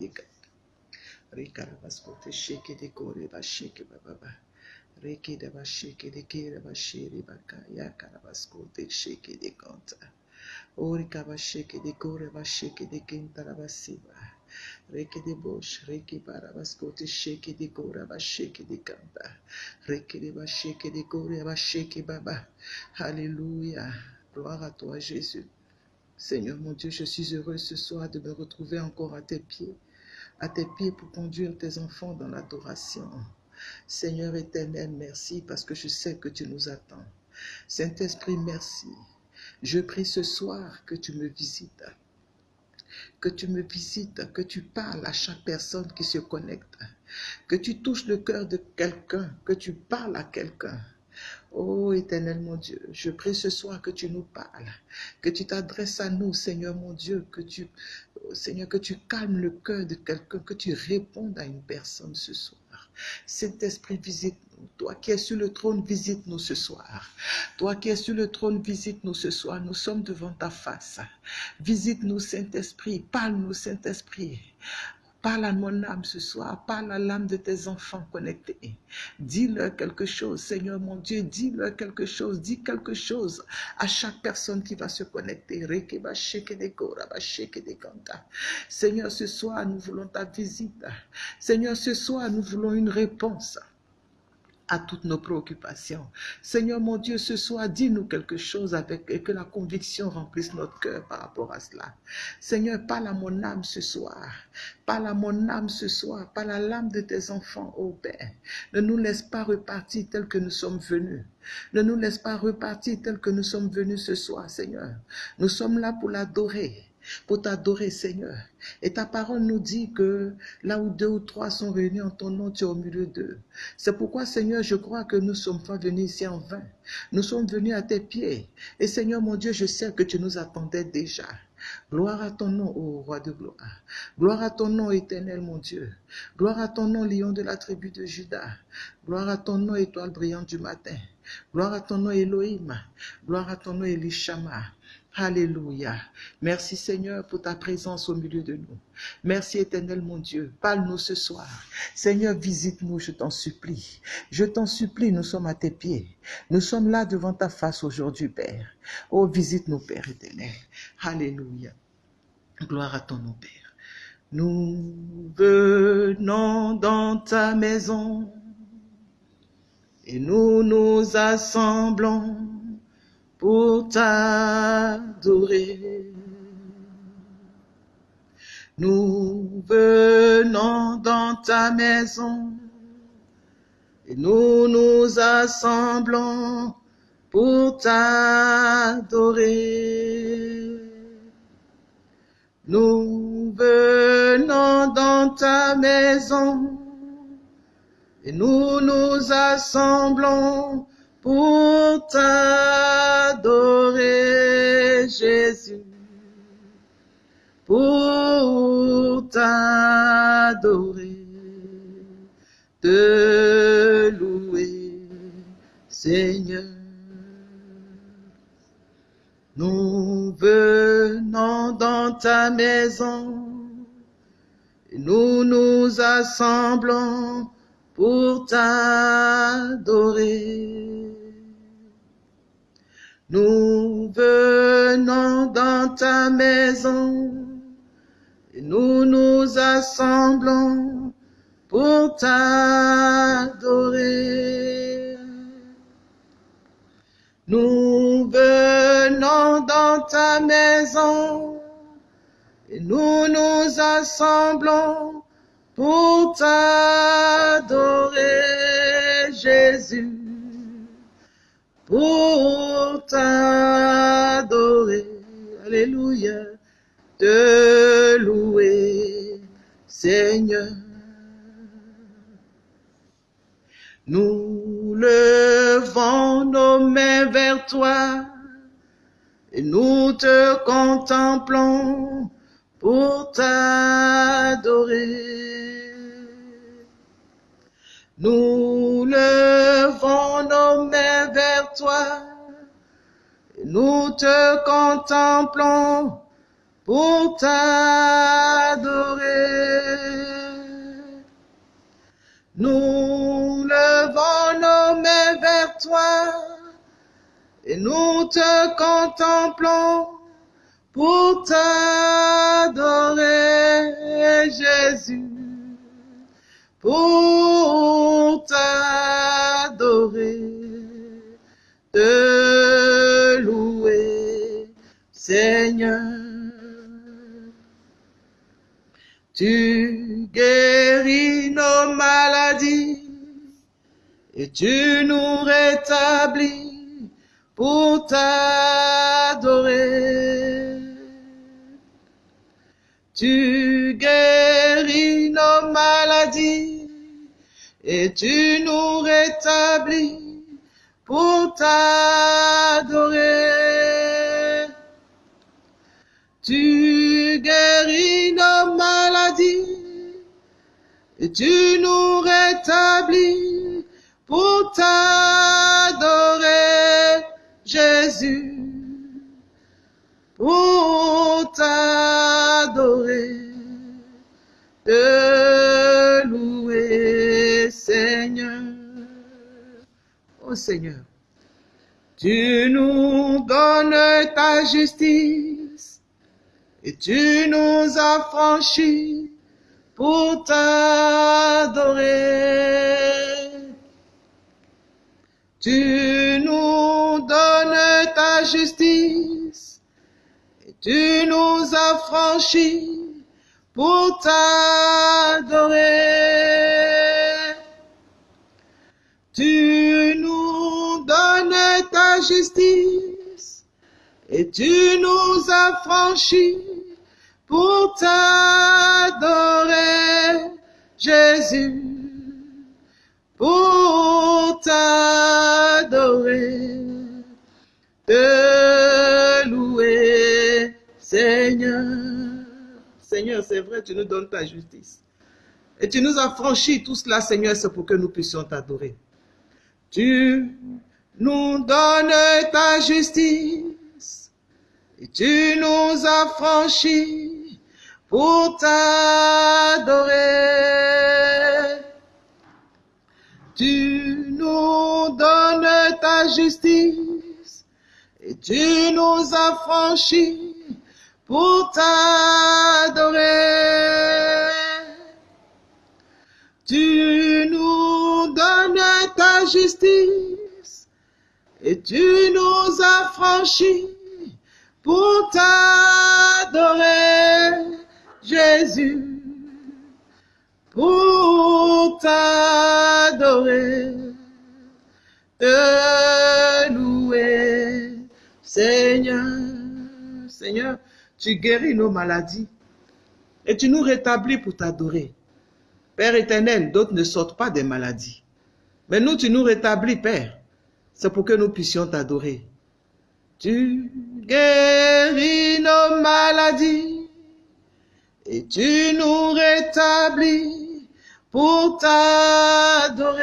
deka. Rikarabaskote sheke de kore ba sheke ba ba ba. Reke de ba sheke de kere ba shere ba ka ya karabaskote sheke de kanta. Orika ba sheke de kore ba sheke de kenta la ba siba. Reke de bosh, reke bara baskote sheke de kore ba sheke de kanta. Reke de ba sheke de kore ba baba. Alléluia. Gloire à toi Jésus. Seigneur mon Dieu, je suis heureux ce soir de me retrouver encore à tes pieds, à tes pieds pour conduire tes enfants dans l'adoration. Seigneur éternel, merci parce que je sais que tu nous attends. Saint-Esprit, merci. Je prie ce soir que tu me visites, que tu me visites, que tu parles à chaque personne qui se connecte, que tu touches le cœur de quelqu'un, que tu parles à quelqu'un. Oh éternel mon Dieu, je prie ce soir que tu nous parles, que tu t'adresses à nous, Seigneur mon Dieu, que tu, Seigneur, que tu calmes le cœur de quelqu'un, que tu répondes à une personne ce soir. Saint-Esprit, visite-nous. Toi qui es sur le trône, visite-nous ce soir. Toi qui es sur le trône, visite-nous ce soir. Nous sommes devant ta face. Visite-nous, Saint-Esprit. Parle-nous, Saint-Esprit. Parle à mon âme ce soir, parle à l'âme de tes enfants connectés. Dis-leur quelque chose, Seigneur mon Dieu, dis-leur quelque chose, dis quelque chose à chaque personne qui va se connecter. Seigneur, ce soir, nous voulons ta visite. Seigneur, ce soir, nous voulons une réponse à toutes nos préoccupations. Seigneur mon Dieu, ce soir, dis-nous quelque chose avec et que la conviction remplisse notre cœur par rapport à cela. Seigneur, parle à mon âme ce soir. Parle à mon âme ce soir. Parle à l'âme de tes enfants, ô Père. Ne nous laisse pas repartir tel que nous sommes venus. Ne nous laisse pas repartir tel que nous sommes venus ce soir, Seigneur. Nous sommes là pour l'adorer pour t'adorer, Seigneur. Et ta parole nous dit que là où deux ou trois sont réunis en ton nom, tu es au milieu d'eux. C'est pourquoi, Seigneur, je crois que nous sommes pas venus ici en vain. Nous sommes venus à tes pieds. Et Seigneur, mon Dieu, je sais que tu nous attendais déjà. Gloire à ton nom, ô roi de gloire. Gloire à ton nom, éternel, mon Dieu. Gloire à ton nom, lion de la tribu de Judas. Gloire à ton nom, étoile brillante du matin. Gloire à ton nom, Elohim. Gloire à ton nom, Elishama. Alléluia. Merci Seigneur pour ta présence au milieu de nous. Merci éternel mon Dieu. Parle-nous ce soir. Seigneur, visite-nous, je t'en supplie. Je t'en supplie, nous sommes à tes pieds. Nous sommes là devant ta face aujourd'hui, Père. Oh, visite-nous, Père éternel. Alléluia. Gloire à ton nom, Père. Nous venons dans ta maison et nous nous assemblons pour t'adorer. Nous venons dans ta maison et nous nous assemblons pour t'adorer. Nous venons dans ta maison et nous nous assemblons pour t'adorer, Jésus, pour t'adorer, te louer, Seigneur. Nous venons dans ta maison et nous nous assemblons pour t'adorer. Nous venons dans ta maison et nous nous assemblons pour t'adorer. Nous venons dans ta maison et nous nous assemblons pour t'adorer, Jésus, pour t'adorer, Alléluia, te louer, Seigneur. Nous levons nos mains vers toi et nous te contemplons pour t'adorer. Nous levons nos mains vers toi, nous te contemplons pour t'adorer. Nous levons nos mains vers toi et nous te contemplons pour t'adorer, Jésus. Pour t'adorer, te louer, Seigneur. Tu guéris nos maladies et tu nous rétablis pour t'adorer. Tu et tu nous rétablis pour t'adorer. Tu guéris nos maladies et tu nous rétablis pour t'adorer, Jésus, pour t'adorer, Oh Seigneur, tu nous donnes ta justice et tu nous as franchis pour t'adorer. Tu nous donnes ta justice et tu nous as franchis pour t'adorer. Tu justice et tu nous as franchis pour t'adorer, Jésus, pour t'adorer, te louer, Seigneur. Seigneur, c'est vrai, tu nous donnes ta justice. Et tu nous as franchi tout cela, Seigneur, c'est pour que nous puissions t'adorer. Tu nous donnes ta justice et tu nous as franchis pour t'adorer. Tu nous donnes ta justice et tu nous as franchis pour t'adorer. Tu nous donnes ta justice et tu nous as franchis pour t'adorer, Jésus, pour t'adorer, te louer, Seigneur. Seigneur, tu guéris nos maladies et tu nous rétablis pour t'adorer. Père éternel, d'autres ne sortent pas des maladies. Mais nous, tu nous rétablis, Père. C'est pour que nous puissions t'adorer. Tu guéris nos maladies et tu nous rétablis pour t'adorer.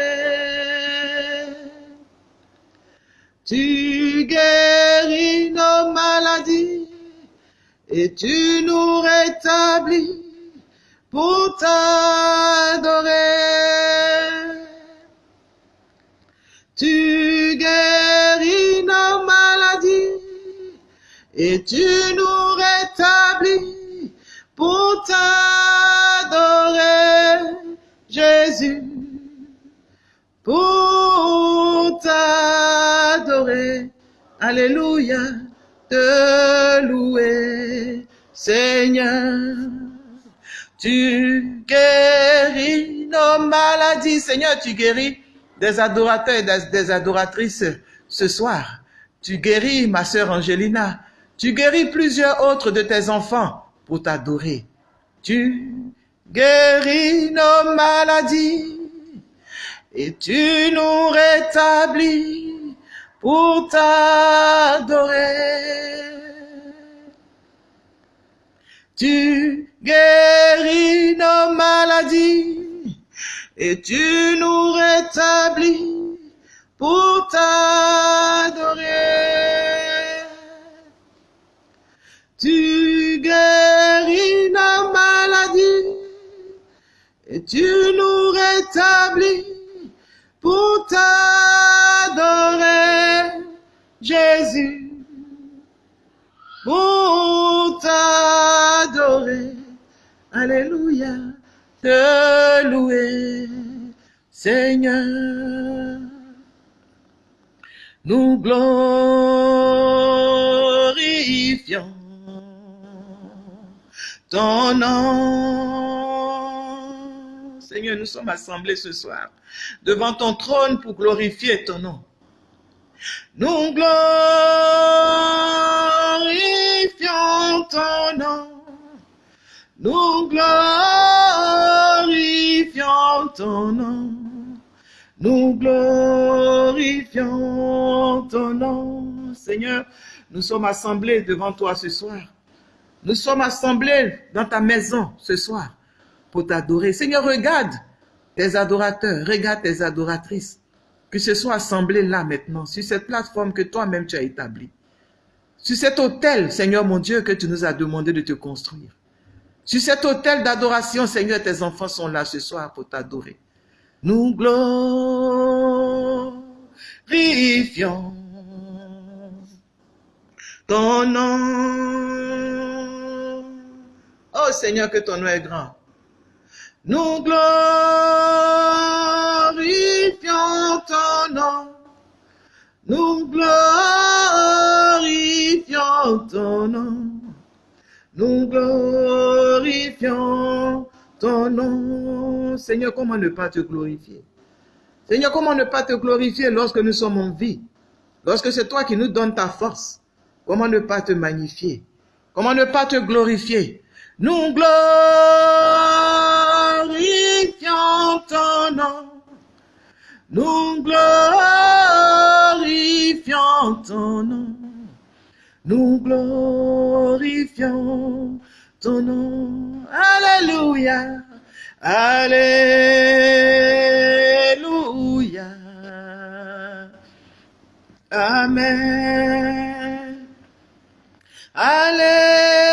Tu guéris nos maladies et tu nous rétablis pour t'adorer. Tu et tu nous rétablis pour t'adorer, Jésus, pour t'adorer. Alléluia, te louer, Seigneur. Tu guéris nos maladies. Seigneur, tu guéris des adorateurs et des, adoratrices ce soir. Tu guéris ma sœur Angelina. Tu guéris plusieurs autres de tes enfants pour t'adorer. Tu guéris nos maladies et tu nous rétablis pour t'adorer. Tu guéris nos maladies et tu nous rétablis pour t'adorer. Tu guéris nos maladies et tu nous rétablis pour t'adorer, Jésus. Pour t'adorer, Alléluia, te louer, Seigneur. Nous glorifions ton nom. Seigneur, nous sommes assemblés ce soir devant ton trône pour glorifier ton nom. Nous glorifions ton nom. Nous glorifions ton nom. Nous glorifions ton nom. Seigneur, nous sommes assemblés devant toi ce soir. Nous sommes assemblés dans ta maison ce soir pour t'adorer. Seigneur, regarde tes adorateurs, regarde tes adoratrices que ce soit assemblés là maintenant, sur cette plateforme que toi-même tu as établie. Sur cet hôtel, Seigneur mon Dieu, que tu nous as demandé de te construire. Sur cet hôtel d'adoration, Seigneur, tes enfants sont là ce soir pour t'adorer. Nous glorifions ton nom. Oh Seigneur, que ton nom est grand. Nous glorifions ton nom. Nous glorifions ton nom. Nous glorifions ton nom. Seigneur, comment ne pas te glorifier? Seigneur, comment ne pas te glorifier lorsque nous sommes en vie? Lorsque c'est toi qui nous donnes ta force Comment ne pas te magnifier? Comment ne pas te glorifier? Nous glorifions ton nom. Nous glorifions ton nom. Nous glorifions ton nom. Alléluia. Alléluia. Amen. Alléluia.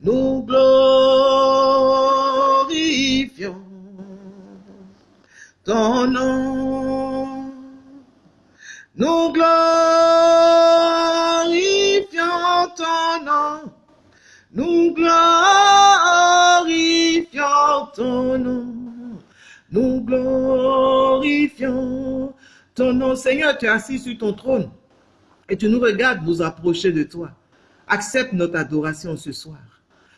Nous glorifions ton nom. Nous glorifions ton nom. Nous glorifions ton nom. Nous glorifions ton nom. Seigneur, tu es assis sur ton trône et tu nous regardes nous approcher de toi. Accepte notre adoration ce soir.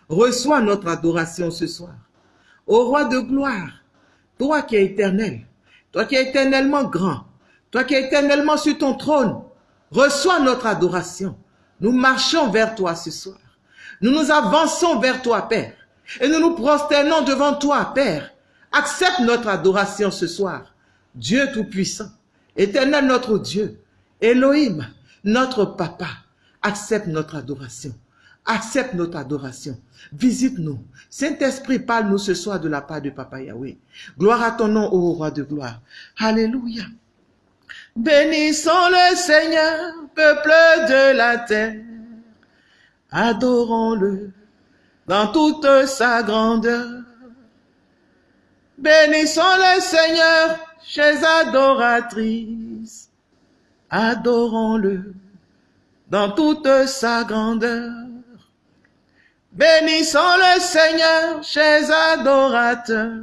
Reçois notre adoration ce soir. Ô roi de gloire, toi qui es éternel, toi qui es éternellement grand, toi qui es éternellement sur ton trône, reçois notre adoration. Nous marchons vers toi ce soir. Nous nous avançons vers toi, Père. Et nous nous prosternons devant toi, Père. Accepte notre adoration ce soir. Dieu Tout-Puissant, éternel notre Dieu, Elohim, notre Papa, accepte notre adoration. Accepte notre adoration. Visite-nous. Saint-Esprit, parle-nous ce soir de la part de Papa Yahweh. Gloire à ton nom, ô roi de gloire. Alléluia. Bénissons le Seigneur, peuple de la terre. Adorons-le dans toute sa grandeur. Bénissons le Seigneur, chers adoratrices. Adorons-le dans toute sa grandeur. Bénissons le Seigneur, chers adorateurs.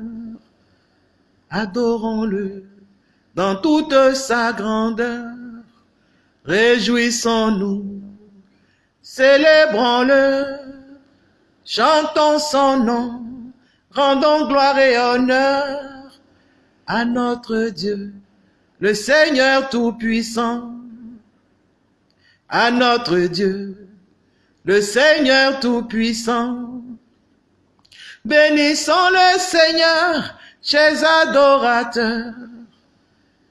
Adorons-le dans toute sa grandeur. Réjouissons-nous, célébrons-le, chantons son nom, rendons gloire et honneur à notre Dieu, le Seigneur Tout-Puissant, à notre Dieu, le Seigneur Tout-Puissant. Bénissons le Seigneur, chers adorateurs,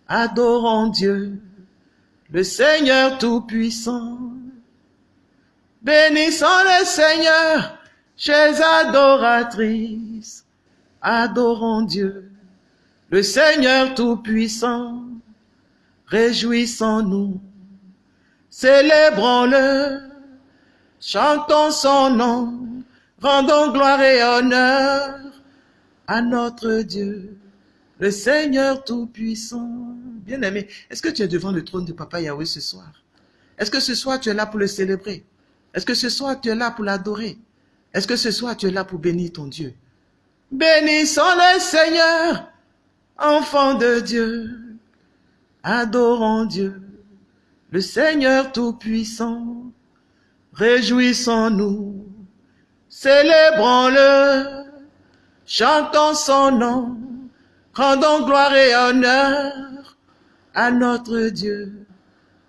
adorons Dieu, le Seigneur Tout-Puissant. Bénissons le Seigneur, chers adoratrices, adorons Dieu, le Seigneur Tout-Puissant. Réjouissons-nous, célébrons-le, chantons son nom, rendons gloire et honneur à notre Dieu, le Seigneur Tout-Puissant. Bien-aimé, est-ce que tu es devant le trône de Papa Yahweh ce soir? Est-ce que ce soir tu es là pour le célébrer? Est-ce que ce soir tu es là pour l'adorer? Est-ce que ce soir tu es là pour bénir ton Dieu? Bénissons le Seigneur, enfant de Dieu, adorons Dieu, le Seigneur Tout-Puissant. Réjouissons-nous, célébrons-le, chantons son nom, rendons gloire et honneur à notre Dieu,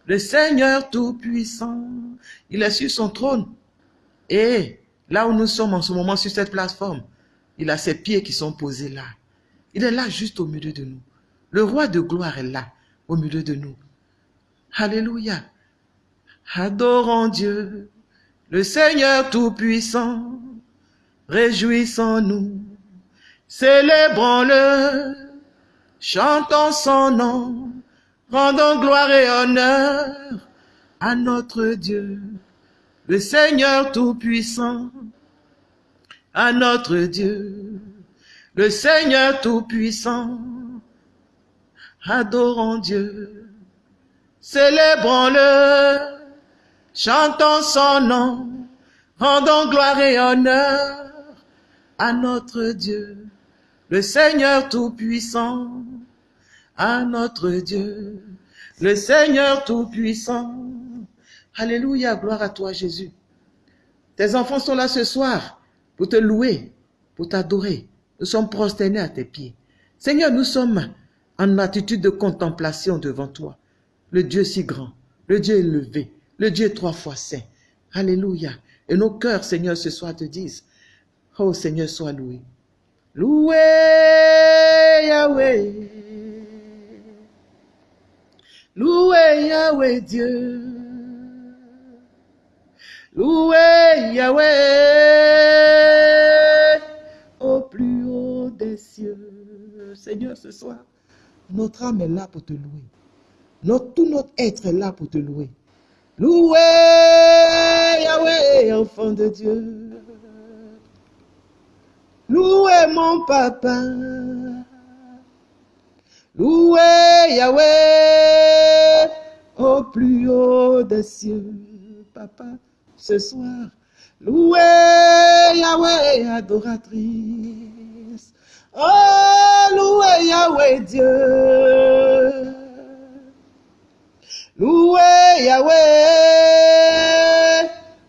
le Seigneur Tout-Puissant. Il est sur son trône. Et là où nous sommes en ce moment sur cette plateforme, il a ses pieds qui sont posés là. Il est là juste au milieu de nous. Le roi de gloire est là, au milieu de nous. Alléluia. Adorons Dieu, le Seigneur Tout-Puissant. Réjouissons-nous, célébrons-le, chantons son nom, rendons gloire et honneur à notre Dieu, le Seigneur Tout-Puissant, à notre Dieu, le Seigneur Tout-Puissant. Adorons Dieu, célébrons-le, chantons son nom, rendons gloire et honneur à notre Dieu, le Seigneur Tout-Puissant, à notre Dieu, le Seigneur Tout-Puissant. Alléluia, gloire à toi Jésus. Tes enfants sont là ce soir pour te louer, pour t'adorer. Nous sommes prosternés à tes pieds. Seigneur, nous sommes en attitude de contemplation devant toi. Le Dieu si grand, le Dieu élevé, le Dieu trois fois saint. Alléluia. Et nos cœurs, Seigneur, ce soir te disent, Oh Seigneur, sois loué. Loué Yahweh. Loué Yahweh Dieu. Loué Yahweh au plus haut des cieux. Seigneur, ce soir, notre âme est là pour te louer. Notre, tout notre être est là pour te louer. Loué Yahweh, enfant de Dieu. Loué mon papa. Loué Yahweh au plus haut des cieux. Papa, ce soir, loué Yahweh adoratrice. Oh, Yahweh Dieu. Loué Yahweh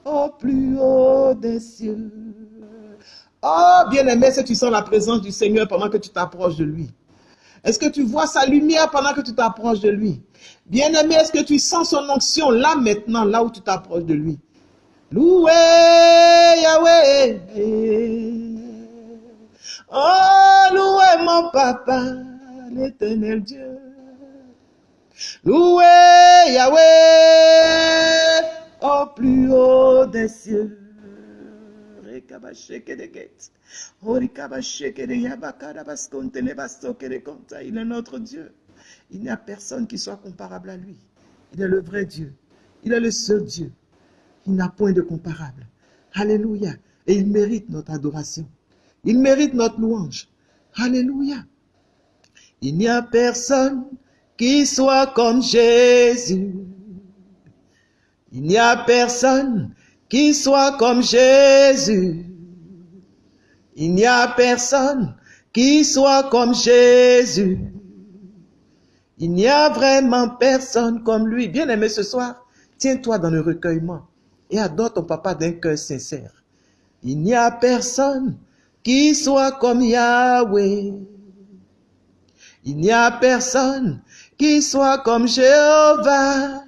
au plus haut des cieux. Oh, bien-aimé, est-ce que tu sens la présence du Seigneur pendant que tu t'approches de lui? Est-ce que tu vois sa lumière pendant que tu t'approches de lui? Bien-aimé, est-ce que tu sens son onction là maintenant, là où tu t'approches de lui? Loué Yahweh. Oh, loué mon papa, l'éternel Dieu. Loué Yahweh au plus haut des cieux. Il est notre Dieu. Il n'y a personne qui soit comparable à lui. Il est le vrai Dieu. Il est le seul Dieu. Il n'a point de comparable. Alléluia. Et il mérite notre adoration. Il mérite notre louange. Alléluia. Il n'y a personne qui soit comme Jésus. Il n'y a personne qui soit comme Jésus. Il n'y a personne qui soit comme Jésus. Il n'y a vraiment personne comme lui. Bien aimé ce soir, tiens-toi dans le recueillement et adore ton papa d'un cœur sincère. Il n'y a personne qui soit comme Yahweh. Il n'y a personne qui soit comme Jéhovah.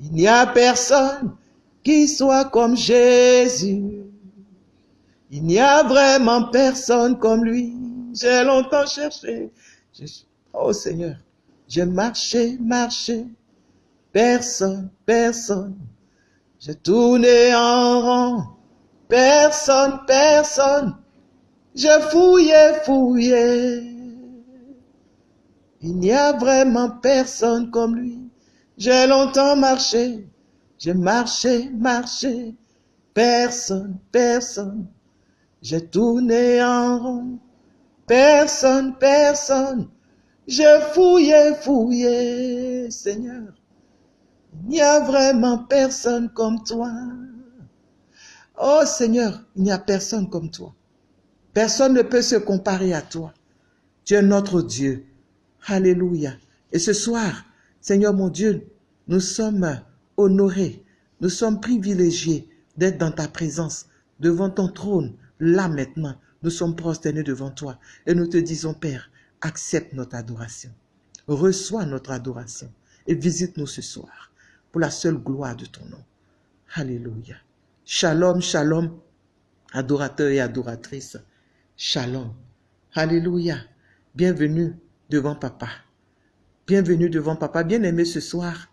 Il n'y a personne qui soit comme Jésus. Il n'y a vraiment personne comme lui. J'ai longtemps cherché. Oh Seigneur, j'ai marché, marché. Personne, personne. J'ai tourné en rond. Personne, personne. J'ai fouillé, fouillé. Il n'y a vraiment personne comme lui. J'ai longtemps marché, j'ai marché, marché. Personne, personne. J'ai tourné en rond. Personne, personne. Je fouillais, fouillais, Seigneur. Il n'y a vraiment personne comme toi. Oh Seigneur, il n'y a personne comme toi. Personne ne peut se comparer à toi. Tu es notre Dieu. Alléluia. Et ce soir, Seigneur mon Dieu, nous sommes honorés, nous sommes privilégiés d'être dans ta présence, devant ton trône, là maintenant. Nous sommes prosternés devant toi et nous te disons, Père, accepte notre adoration. Reçois notre adoration et visite-nous ce soir pour la seule gloire de ton nom. Alléluia. Shalom, shalom, adorateurs et adoratrices. Shalom. Alléluia. Bienvenue devant papa. Bienvenue devant papa. Bien-aimé ce soir,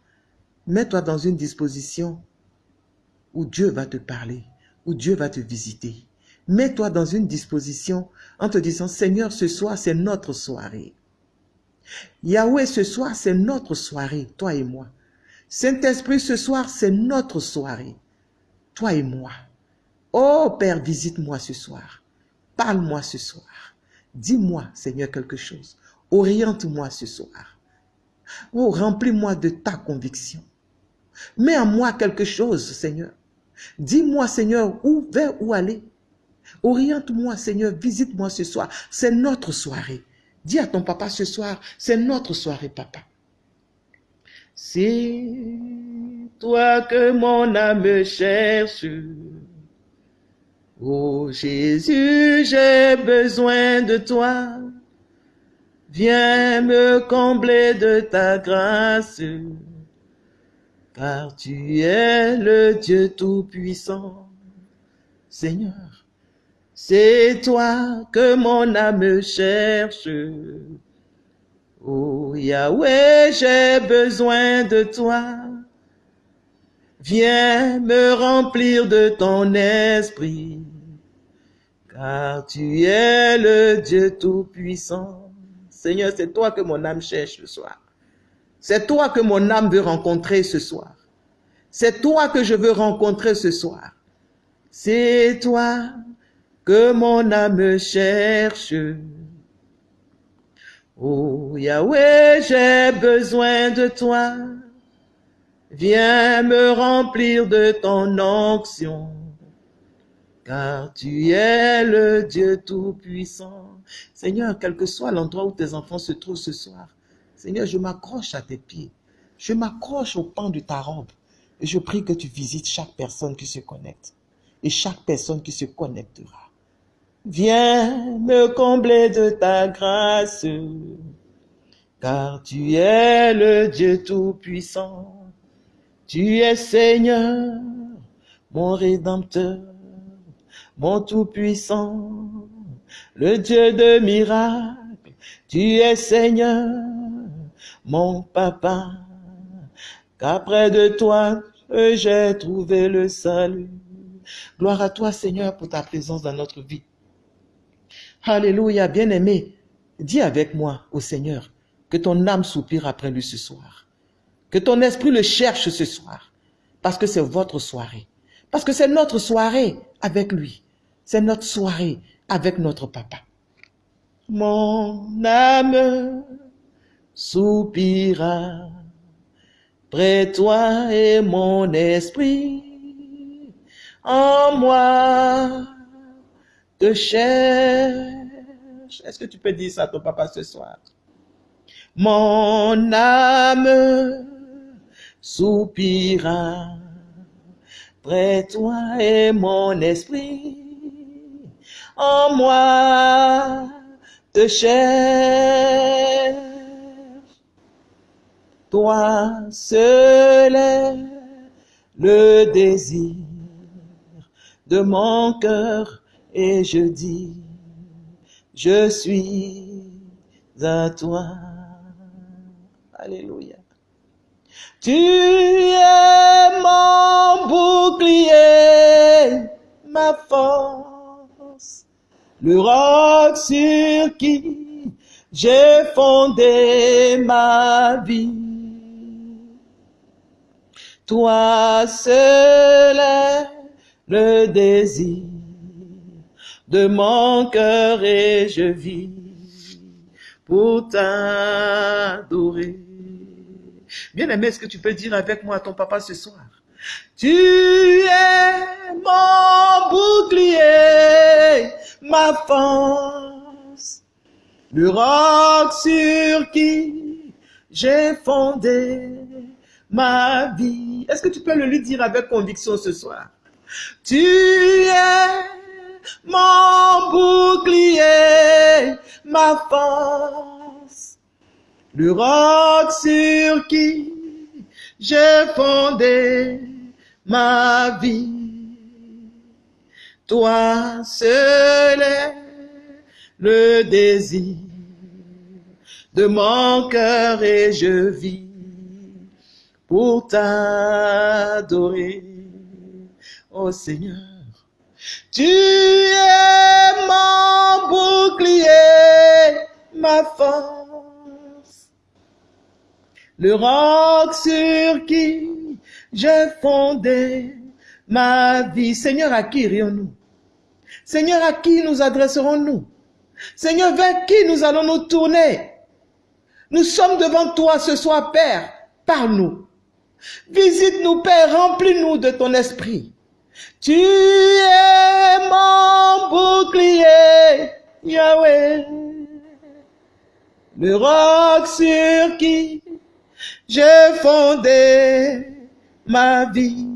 mets-toi dans une disposition où Dieu va te parler, où Dieu va te visiter. Mets-toi dans une disposition en te disant, Seigneur, ce soir, c'est notre soirée. Yahweh, ce soir, c'est notre soirée, toi et moi. Saint-Esprit, ce soir, c'est notre soirée, toi et moi. Oh Père, visite-moi ce soir. Parle-moi ce soir. Dis-moi, Seigneur, quelque chose. Oriente-moi ce soir. Oh, remplis-moi de ta conviction. Mets en moi quelque chose, Seigneur. Dis-moi, Seigneur, où vers où aller. Oriente-moi, Seigneur, visite-moi ce soir. C'est notre soirée. Dis à ton papa ce soir, c'est notre soirée, papa. C'est toi que mon âme cherche. Oh Jésus, j'ai besoin de toi. Viens me combler de ta grâce, car tu es le Dieu Tout-Puissant. Seigneur, c'est toi que mon âme cherche. Oh Yahweh, j'ai besoin de toi. Viens me remplir de ton esprit, car tu es le Dieu Tout-Puissant. Seigneur, c'est toi que mon âme cherche ce soir. C'est toi que mon âme veut rencontrer ce soir. C'est toi que je veux rencontrer ce soir. C'est toi que mon âme cherche. Oh Yahweh, j'ai besoin de toi. Viens me remplir de ton onction, car tu es le Dieu Tout-Puissant. Seigneur, quel que soit l'endroit où tes enfants se trouvent ce soir, Seigneur, je m'accroche à tes pieds. Je m'accroche au pan de ta robe. Et je prie que tu visites chaque personne qui se connecte et chaque personne qui se connectera. Viens me combler de ta grâce, car tu es le Dieu Tout-Puissant. Tu es Seigneur, mon Rédempteur, mon Tout-Puissant, le Dieu de miracles. Tu es Seigneur, mon Papa, qu'après de toi, j'ai trouvé le salut. Gloire à toi, Seigneur, pour ta présence dans notre vie. Alléluia, bien-aimé. Dis avec moi au Seigneur que ton âme soupire après lui ce soir. Que ton esprit le cherche ce soir. Parce que c'est votre soirée. Parce que c'est notre soirée avec lui. C'est notre soirée avec notre papa. Mon âme soupira près toi et mon esprit en moi te cherche. Est-ce que tu peux dire ça à ton papa ce soir? Mon âme soupira près toi et mon esprit en moi te cherche. Toi seul est le désir de mon cœur et je dis, je suis à toi. Alléluia. Tu es mon bouclier, ma force, le roc sur qui j'ai fondé ma vie. Toi seul est le désir de mon cœur et je vis pour t'adorer. Bien aimé, est-ce que tu peux dire avec moi à ton papa ce soir? Tu es mon bouclier, ma force, le roc sur qui j'ai fondé ma vie. Est-ce que tu peux le lui dire avec conviction ce soir? Tu es mon bouclier, ma force, le roc sur qui j'ai fondé ma vie. Toi seul est le désir de mon cœur et je vis pour t'adorer, oh Seigneur. Tu es mon bouclier, ma force, le roc sur qui j'ai fondé ma vie. Seigneur, à qui irions-nous Seigneur, à qui nous adresserons-nous? Seigneur, vers qui nous allons nous tourner? Nous sommes devant toi ce soir, Père. Parle-nous. Visite-nous, Père. Remplis-nous de ton esprit. Tu es mon bouclier, Yahweh. Le roc sur qui j'ai fondé ma vie.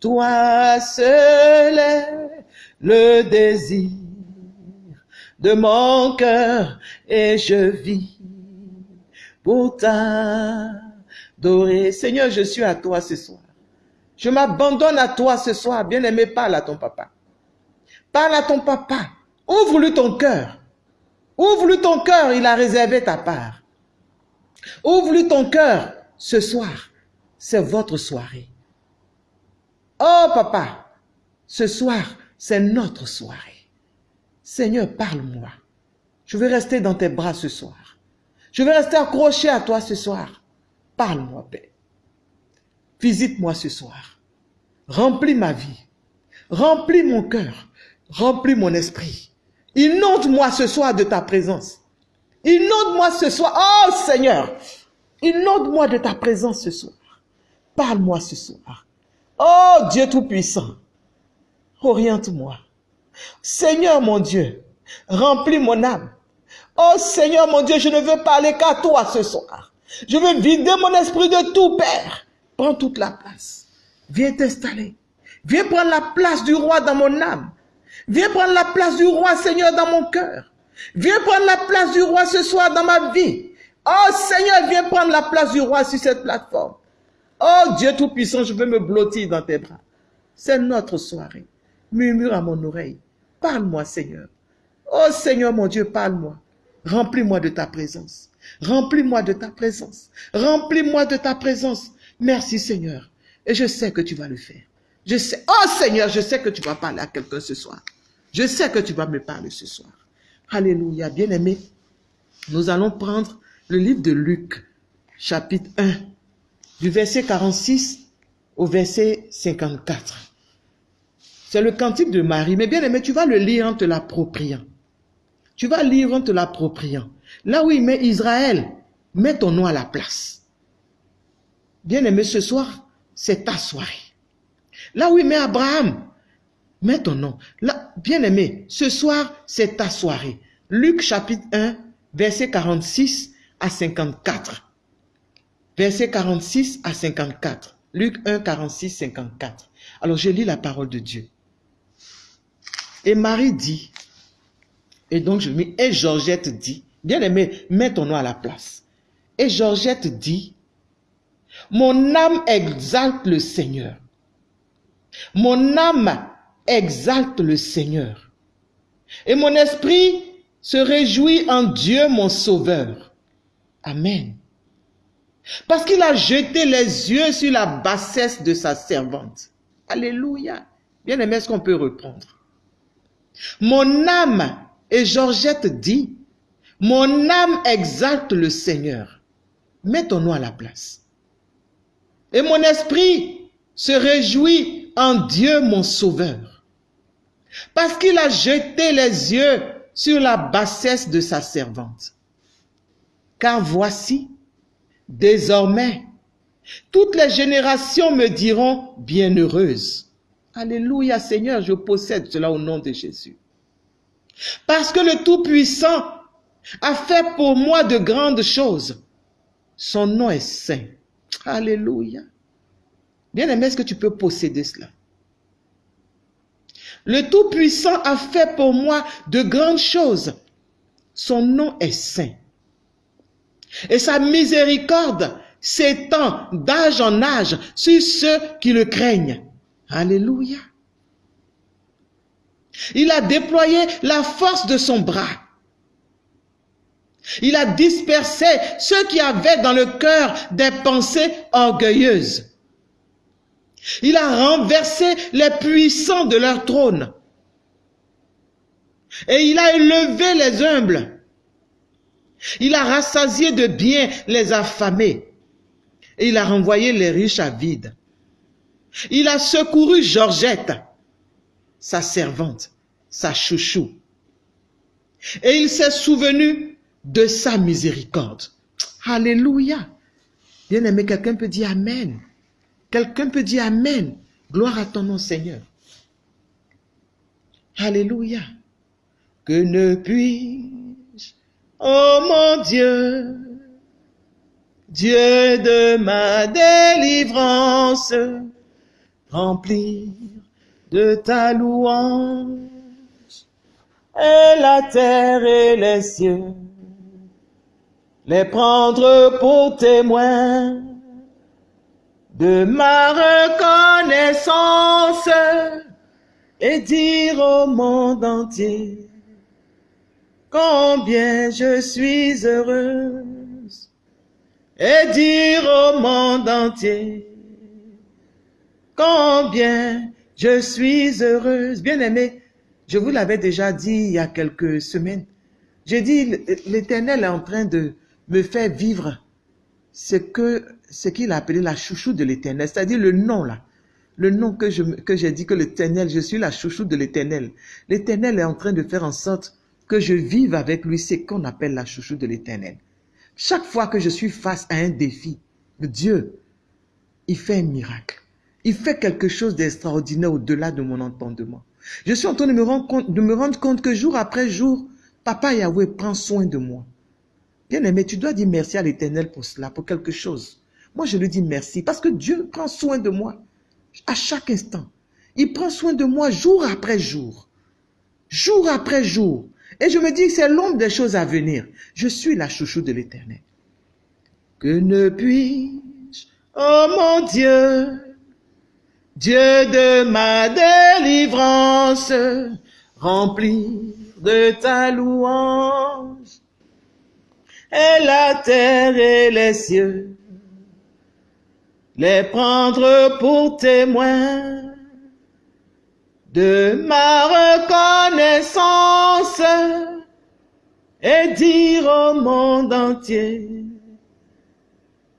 Toi seul est le désir de mon cœur et je vis pour t'adorer. Seigneur, je suis à toi ce soir. Je m'abandonne à toi ce soir. Bien-aimé, parle à ton papa. Parle à ton papa. Ouvre-lui ton cœur. Ouvre-lui ton cœur, il a réservé ta part. Ouvre-lui ton cœur ce soir. C'est votre soirée. Oh papa, ce soir, c'est notre soirée. Seigneur, parle-moi. Je vais rester dans tes bras ce soir. Je vais rester accroché à toi ce soir. Parle-moi, Père. Visite-moi ce soir. Remplis ma vie. Remplis mon cœur. Remplis mon esprit. Inonde-moi ce soir de ta présence. Inonde-moi ce soir. Oh Seigneur. Inonde-moi de ta présence ce soir. Parle-moi ce soir. Oh Dieu Tout-Puissant. Oriente-moi. Seigneur mon Dieu. Remplis mon âme. Oh Seigneur mon Dieu, je ne veux parler qu'à toi ce soir. Je veux vider mon esprit de tout, Père. Prends toute la place. Viens t'installer. Viens prendre la place du roi dans mon âme. Viens prendre la place du roi, Seigneur, dans mon cœur. Viens prendre la place du roi ce soir dans ma vie. Oh Seigneur, viens prendre la place du roi sur cette plateforme. Oh Dieu Tout-Puissant, je veux me blottir dans tes bras. C'est notre soirée. Murmure à mon oreille. Parle-moi, Seigneur. Oh Seigneur, mon Dieu, parle-moi. Remplis-moi de ta présence. Remplis-moi de ta présence. Remplis-moi de ta présence. Merci Seigneur. Et je sais que tu vas le faire. Je sais, oh Seigneur, je sais que tu vas parler à quelqu'un ce soir. Je sais que tu vas me parler ce soir. Alléluia, bien-aimé. Nous allons prendre le livre de Luc, chapitre 1, du verset 46 au verset 54. C'est le cantique de Marie. Mais bien aimé, tu vas le lire en te l'appropriant. Tu vas lire en te l'appropriant. Là où il met Israël, mets ton nom à la place. Bien-aimé, ce soir, c'est ta soirée. Là où il met Abraham, mets ton nom. Là, bien-aimé, ce soir, c'est ta soirée. Luc chapitre 1, verset 46 à 54. Verset 46 à 54. Luc 1, 46, 54. Alors, je lis la parole de Dieu. Et Marie dit, et donc je mets, et Georgette dit, bien aimé, mets ton nom à la place. Et Georgette dit, mon âme exalte le Seigneur. Mon âme exalte le Seigneur. Et mon esprit se réjouit en Dieu mon Sauveur. Amen. Parce qu'il a jeté les yeux sur la bassesse de sa servante. Alléluia. Bien aimé, est-ce qu'on peut reprendre? Mon âme, et Georgette dit, mon âme exalte le Seigneur. Mets ton nom à la place. Et mon esprit se réjouit en Dieu mon Sauveur. Parce qu'il a jeté les yeux sur la bassesse de sa servante. Car voici, désormais, toutes les générations me diront bienheureuse. Alléluia Seigneur, je possède cela au nom de Jésus. Parce que le Tout-Puissant a fait pour moi de grandes choses. Son nom est saint. Alléluia. Bien aimé, est-ce que tu peux posséder cela? Le Tout-Puissant a fait pour moi de grandes choses. Son nom est saint. Et sa miséricorde s'étend d'âge en âge sur ceux qui le craignent. Alléluia. Il a déployé la force de son bras. Il a dispersé ceux qui avaient dans le cœur des pensées orgueilleuses. Il a renversé les puissants de leur trône. Et il a élevé les humbles. Il a rassasié de bien les affamés. Et il a renvoyé les riches à vide. Il a secouru Georgette, sa servante, sa chouchou. Et il s'est souvenu de sa miséricorde. Alléluia. Bien aimé, quelqu'un peut dire Amen. Quelqu'un peut dire Amen. Gloire à ton nom, Seigneur. Alléluia. Que ne puis-je, oh mon Dieu, Dieu de ma délivrance, remplir de ta louange, et la terre et les cieux, les prendre pour témoins de ma reconnaissance et dire au monde entier combien je suis heureuse et dire au monde entier combien je suis heureuse. Bien aimé, je vous l'avais déjà dit il y a quelques semaines. J'ai dit, l'Éternel est en train de me faire vivre ce que ce qu'il a appelé la chouchou de l'Éternel, c'est-à-dire le nom là. Le nom que j'ai dit que l'Éternel, je suis la chouchou de l'Éternel. L'Éternel est en train de faire en sorte que je vive avec lui ce qu'on appelle la chouchou de l'Éternel. Chaque fois que je suis face à un défi, Dieu, il fait un miracle. Il fait quelque chose d'extraordinaire au-delà de mon entendement. Je suis en train de me, rendre compte, de me rendre compte que jour après jour, Papa Yahweh prend soin de moi. Bien aimé, tu dois dire merci à l'Éternel pour cela, pour quelque chose. Moi, je lui dis merci parce que Dieu prend soin de moi à chaque instant. Il prend soin de moi jour après jour. Jour après jour. Et je me dis que c'est l'ombre des choses à venir. Je suis la chouchou de l'Éternel. Que ne puis-je, oh mon Dieu, Dieu de ma délivrance, remplir de ta louange et la terre et les cieux, les prendre pour témoins de ma reconnaissance et dire au monde entier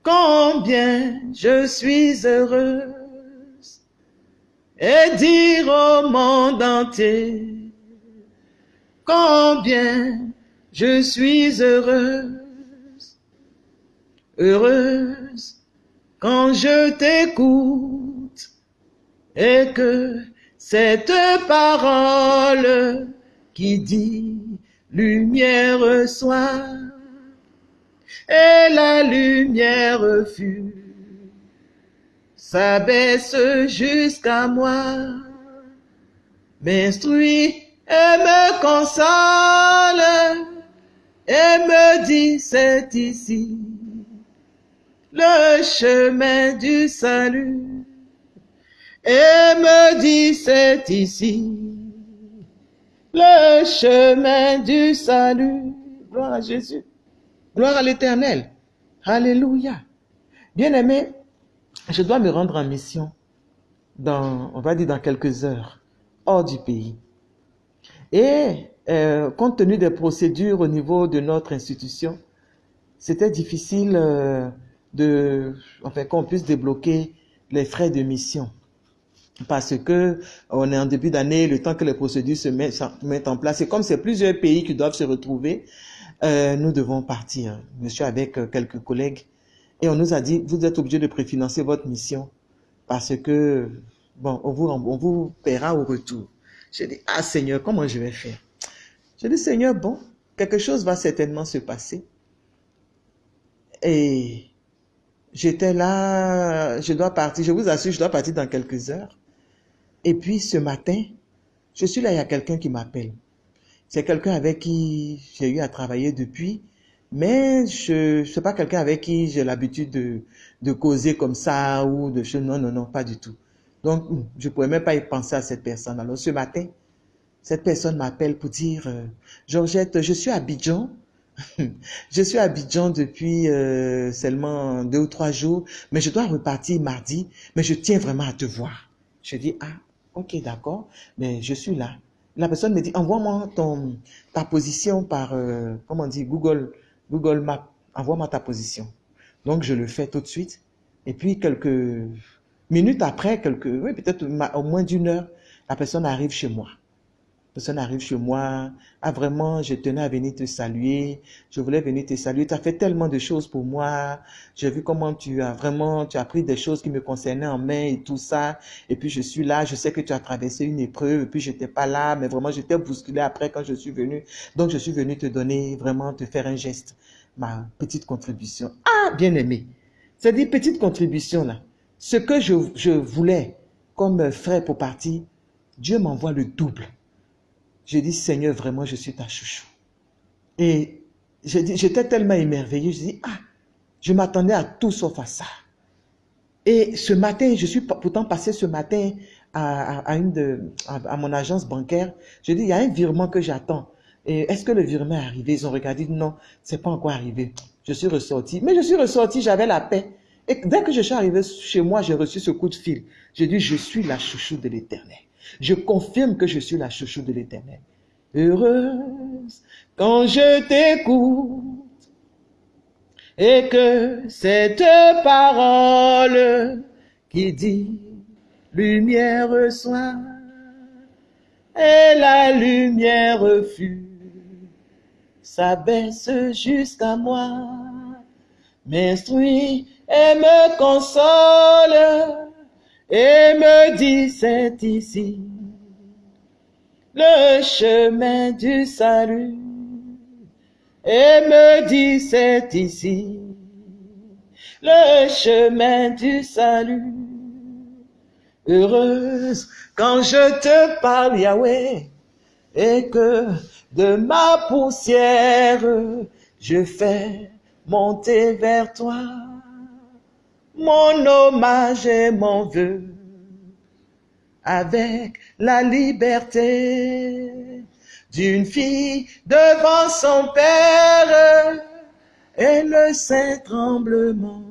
combien je suis heureuse et dire au monde entier combien je suis heureuse. Heureuse quand je t'écoute et que cette parole qui dit lumière soit et la lumière fut s'abaisse jusqu'à moi, m'instruit et me console et me dit c'est ici le chemin du salut et me dit c'est ici le chemin du salut. Gloire à Jésus. Gloire à l'éternel. Alléluia. Bien aimé, je dois me rendre en mission dans, on va dire dans quelques heures, hors du pays. Et euh, compte tenu des procédures au niveau de notre institution, c'était difficile euh, de, enfin, qu'on puisse débloquer les frais de mission. parce que on est en début d'année, le temps que les procédures se mettent, en place, et comme c'est plusieurs pays qui doivent se retrouver, euh, nous devons partir. Monsieur avec euh, quelques collègues, et on nous a dit, vous êtes obligé de préfinancer votre mission, parce que, bon, on vous, on vous paiera au retour. J'ai dit, ah Seigneur, comment je vais faire? J'ai dit, Seigneur, bon, quelque chose va certainement se passer. Et j'étais là, je dois partir, je vous assure, je dois partir dans quelques heures. Et puis ce matin, je suis là, il y a quelqu'un qui m'appelle. C'est quelqu'un avec qui j'ai eu à travailler depuis, mais je ne pas quelqu'un avec qui j'ai l'habitude de, de causer comme ça ou de choses. Non, non, non, pas du tout. Donc, je ne pouvais même pas y penser à cette personne. Alors ce matin, cette personne m'appelle pour dire, euh, Georgette, je suis à Abidjan. je suis à Abidjan depuis euh, seulement deux ou trois jours, mais je dois repartir mardi, mais je tiens vraiment à te voir. Je dis, ah, Ok, d'accord, mais je suis là. La personne me dit, envoie-moi ta position par, euh, comment dire, Google, Google Maps. Envoie-moi ta position. Donc, je le fais tout de suite. Et puis, quelques minutes après, quelques, oui, peut-être au moins d'une heure, la personne arrive chez moi personne arrive chez moi, ah vraiment, je tenais à venir te saluer, je voulais venir te saluer, tu as fait tellement de choses pour moi, j'ai vu comment tu as vraiment, tu as pris des choses qui me concernaient en main et tout ça, et puis je suis là, je sais que tu as traversé une épreuve, et puis j'étais pas là, mais vraiment j'étais bousculé après quand je suis venu, donc je suis venu te donner, vraiment te faire un geste, ma petite contribution. Ah, bien aimé, c'est dit petite contribution là, ce que je, je voulais comme frais pour partir, Dieu m'envoie le double. J'ai dit, Seigneur, vraiment, je suis ta chouchou. Et j'étais tellement émerveillé, je dis, ah, je m'attendais à tout sauf à ça. Et ce matin, je suis pourtant passé ce matin à, une de, à, mon agence bancaire. Je dis, il y a un virement que j'attends. Et est-ce que le virement est arrivé? Ils ont regardé, non, c'est pas encore arrivé. Je suis ressorti. Mais je suis ressorti, j'avais la paix. Et dès que je suis arrivé chez moi, j'ai reçu ce coup de fil. J'ai dit, je suis la chouchou de l'éternel. Je confirme que je suis la chouchou de l'éternel. Heureuse quand je t'écoute et que cette parole qui dit lumière soit et la lumière fut s'abaisse jusqu'à moi, m'instruit et me console et me dit c'est ici le chemin du salut et me dit c'est ici le chemin du salut. Heureuse quand je te parle Yahweh et que de ma poussière je fais monter vers toi mon hommage et mon vœu avec la liberté d'une fille devant son père et le saint tremblement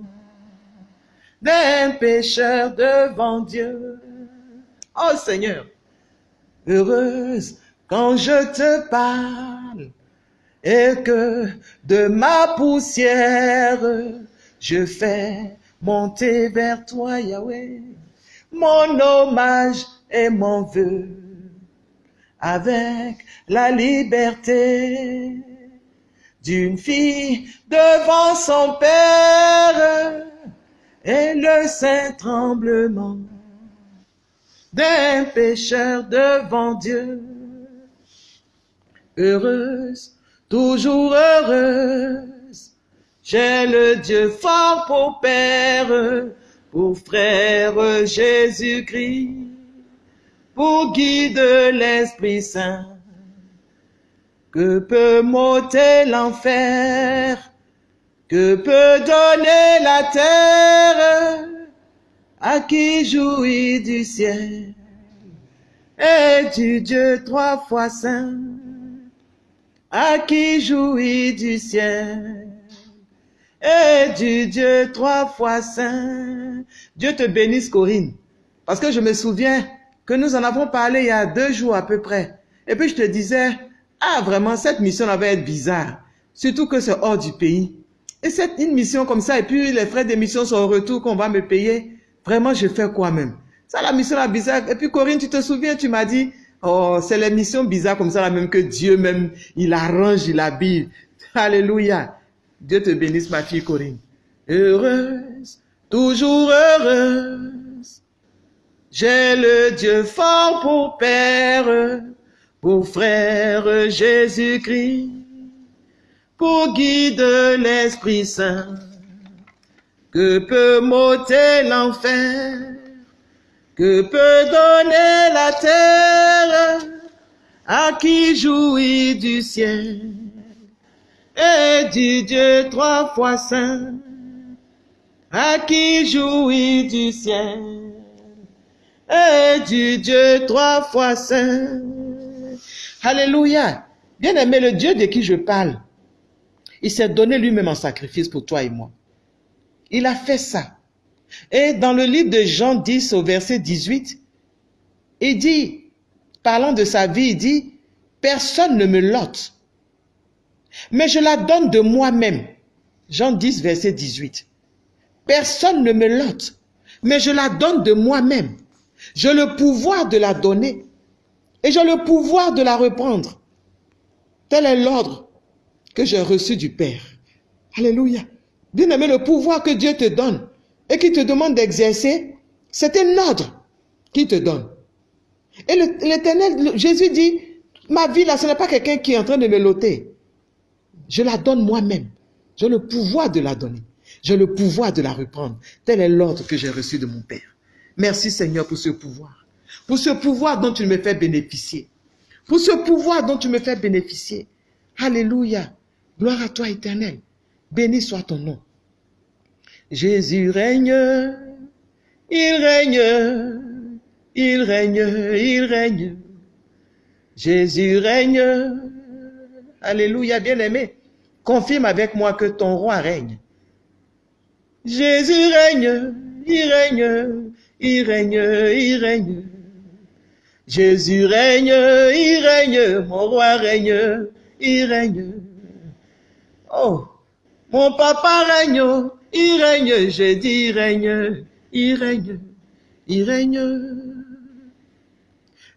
d'un pécheur devant Dieu. Oh Seigneur, heureuse quand je te parle et que de ma poussière je fais monter vers toi, Yahweh, mon hommage et mon vœu, avec la liberté d'une fille devant son père. Et le saint tremblement d'un pécheur devant Dieu. Heureuse, toujours heureuse, j'ai le Dieu fort pour Père, pour frère Jésus-Christ, pour guide l'Esprit Saint. Que peut m'ôter l'enfer, que peut donner la terre? À qui jouit du ciel? Et du Dieu trois fois saint, à qui jouit du ciel? Et du Dieu trois fois saint. Dieu te bénisse, Corinne. Parce que je me souviens que nous en avons parlé il y a deux jours à peu près. Et puis je te disais, ah vraiment, cette mission va être bizarre. Surtout que c'est hors du pays. Et c'est une mission comme ça, et puis les frais d'émission sont au retour qu'on va me payer. Vraiment, je fais quoi même? Ça, la mission là bizarre. Et puis Corinne, tu te souviens, tu m'as dit, oh, c'est les missions bizarres comme ça là même que Dieu même, il arrange, il habille. Alléluia. Dieu te bénisse, ma fille Corinne. Heureuse, toujours heureuse. J'ai le Dieu fort pour Père, pour frère Jésus-Christ, pour guide l'Esprit Saint, que peut m'ôter l'enfer, que peut donner la terre à qui jouit du ciel et du Dieu trois fois saint, à qui jouit du ciel et du Dieu trois fois saint. Alléluia. Bien aimé, le Dieu de qui je parle, il s'est donné lui-même en sacrifice pour toi et moi. Il a fait ça. Et dans le livre de Jean 10 au verset 18, il dit, parlant de sa vie, il dit, personne ne me lote, mais je la donne de moi-même. Jean 10, verset 18. Personne ne me lote, mais je la donne de moi-même. J'ai le pouvoir de la donner et j'ai le pouvoir de la reprendre. Tel est l'ordre que j'ai reçu du Père. Alléluia. Bien aimé, le pouvoir que Dieu te donne et qui te demande d'exercer, c'est un ordre qu'il te donne. Et l'éternel, Jésus dit, ma vie là, ce n'est pas quelqu'un qui est en train de me loter. Je la donne moi-même. J'ai le pouvoir de la donner. J'ai le pouvoir de la reprendre. Tel est l'ordre que j'ai reçu de mon Père. Merci Seigneur pour ce pouvoir. Pour ce pouvoir dont tu me fais bénéficier. Pour ce pouvoir dont tu me fais bénéficier. Alléluia. Gloire à toi éternel. Béni soit ton nom. Jésus règne. Il règne. Il règne. Il règne. Jésus règne. Alléluia, bien-aimé. Confirme avec moi que ton roi règne. Jésus règne, il règne, il règne, il règne. Jésus règne, il règne, mon roi règne, il règne. Oh, mon papa règne, il règne, j'ai dit règne, il règne, il règne.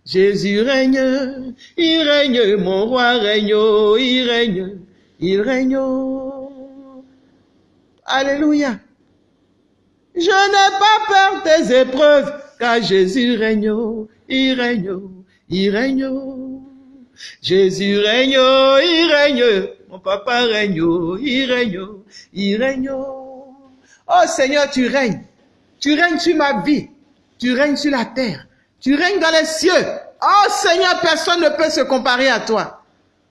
Jésus règne, il règne, mon roi règne, il règne, il règne. Alléluia. Je n'ai pas peur des épreuves, car Jésus règne, il règne, il règne. Jésus règne, il règne, mon papa règne, il règne, il règne. Oh Seigneur, tu règnes. Tu règnes sur ma vie. Tu règnes sur la terre. Tu règnes dans les cieux. Oh Seigneur, personne ne peut se comparer à toi.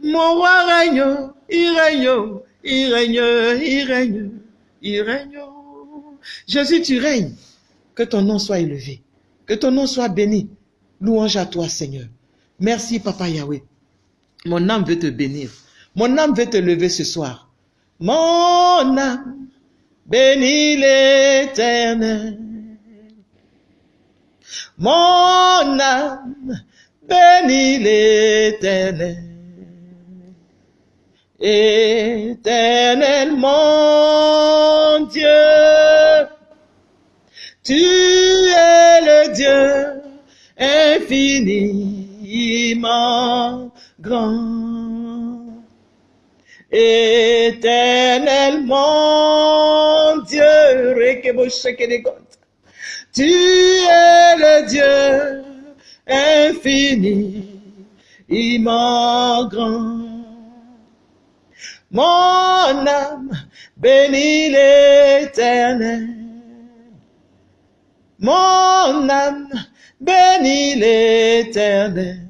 Mon roi règne, il règne, il règne, il règne, il règne. Jésus, tu règnes. Que ton nom soit élevé. Que ton nom soit béni. Louange à toi, Seigneur. Merci, Papa Yahweh. Mon âme veut te bénir. Mon âme veut te lever ce soir. Mon âme bénis l'éternel. Mon âme bénis l'éternel. Éternel mon Dieu, tu es le Dieu infiniment grand. Éternel mon Dieu, tu es le Dieu infiniment grand. Mon âme bénit l'éternel. Mon âme bénit l'éternel.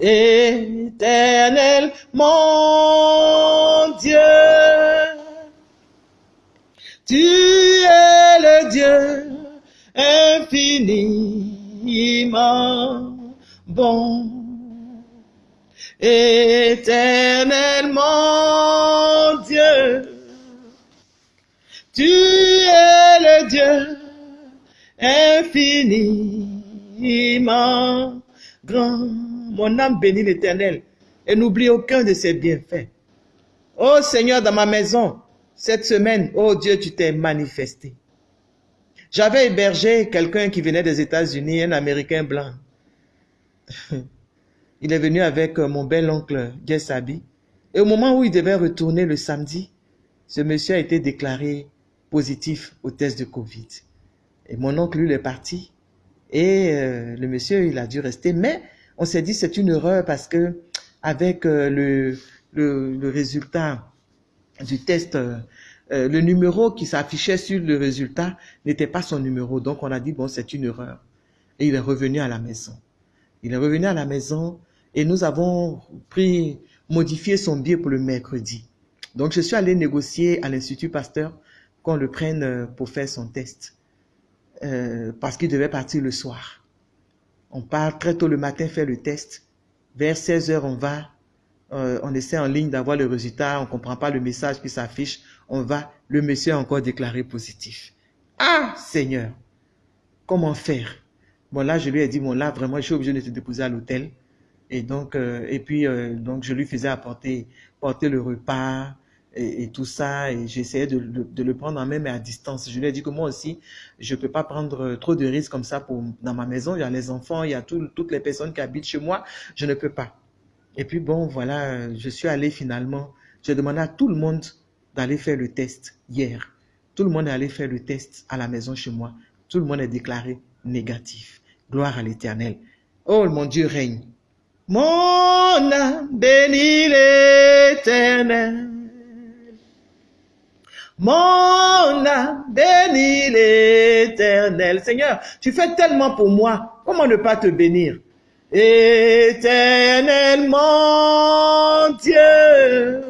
Éternel, mon Dieu. Tu es le Dieu infiniment bon. Éternellement Dieu, tu es le Dieu infiniment grand. Mon âme bénit l'Éternel et n'oublie aucun de ses bienfaits. Oh Seigneur, dans ma maison, cette semaine, oh Dieu, tu t'es manifesté. J'avais hébergé quelqu'un qui venait des États-Unis, un Américain blanc. il est venu avec euh, mon bel oncle Gessabi. Et au moment où il devait retourner le samedi, ce monsieur a été déclaré positif au test de Covid. Et mon oncle, lui, est parti. Et euh, le monsieur, il a dû rester. Mais on s'est dit, c'est une erreur parce que avec euh, le, le, résultat du test, le numéro qui s'affichait sur le résultat n'était pas son numéro. Donc on a dit, bon, c'est une erreur. Et il est revenu à la maison. Il est revenu à la maison et nous avons pris, modifié son billet pour le mercredi. Donc je suis allé négocier à l'Institut Pasteur qu'on le prenne euh, pour faire son test. Euh, parce qu'il devait partir le soir. On part très tôt le matin faire le test. Vers 16 heures, on va, euh, on essaie en ligne d'avoir le résultat, on comprend pas le message qui s'affiche, on va, le monsieur a encore déclaré positif. Ah, Seigneur, comment faire? Bon, là, je lui ai dit, bon, là, vraiment, je suis obligé de te déposer à l'hôtel. Et donc, et puis, donc, je lui faisais apporter, porter le repas, et, tout ça, et j'essayais de, de, le prendre en main, mais à distance. Je lui ai dit que moi aussi, je ne peux pas prendre trop de risques comme ça pour, dans ma maison. Il y a les enfants, il y a toutes les personnes qui habitent chez moi. Je ne peux pas. Et puis bon, voilà, je suis allé finalement. J'ai demandé à tout le monde d'aller faire le test hier. Tout le monde est allé faire le test à la maison chez moi. Tout le monde est déclaré négatif. Gloire à l'éternel. Oh, mon Dieu règne. Mon âme bénit l'éternel. Mon âme bénit l'éternel. Seigneur, tu fais tellement pour moi. Comment ne pas te bénir? Éternellement Dieu,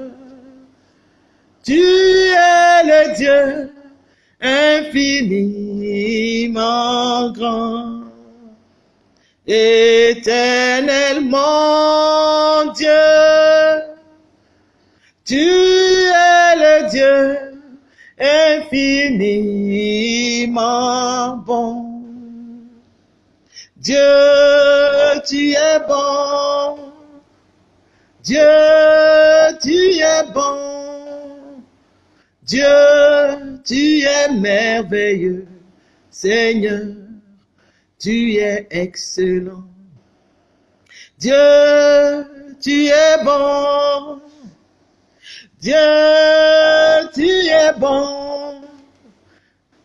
tu es le Dieu infiniment grand. Éternellement Dieu, tu es le Dieu infiniment bon. Dieu, tu es bon. Dieu, tu es bon. Dieu, tu es merveilleux. Seigneur, tu es excellent. Dieu, tu es bon. Dieu, tu es bon.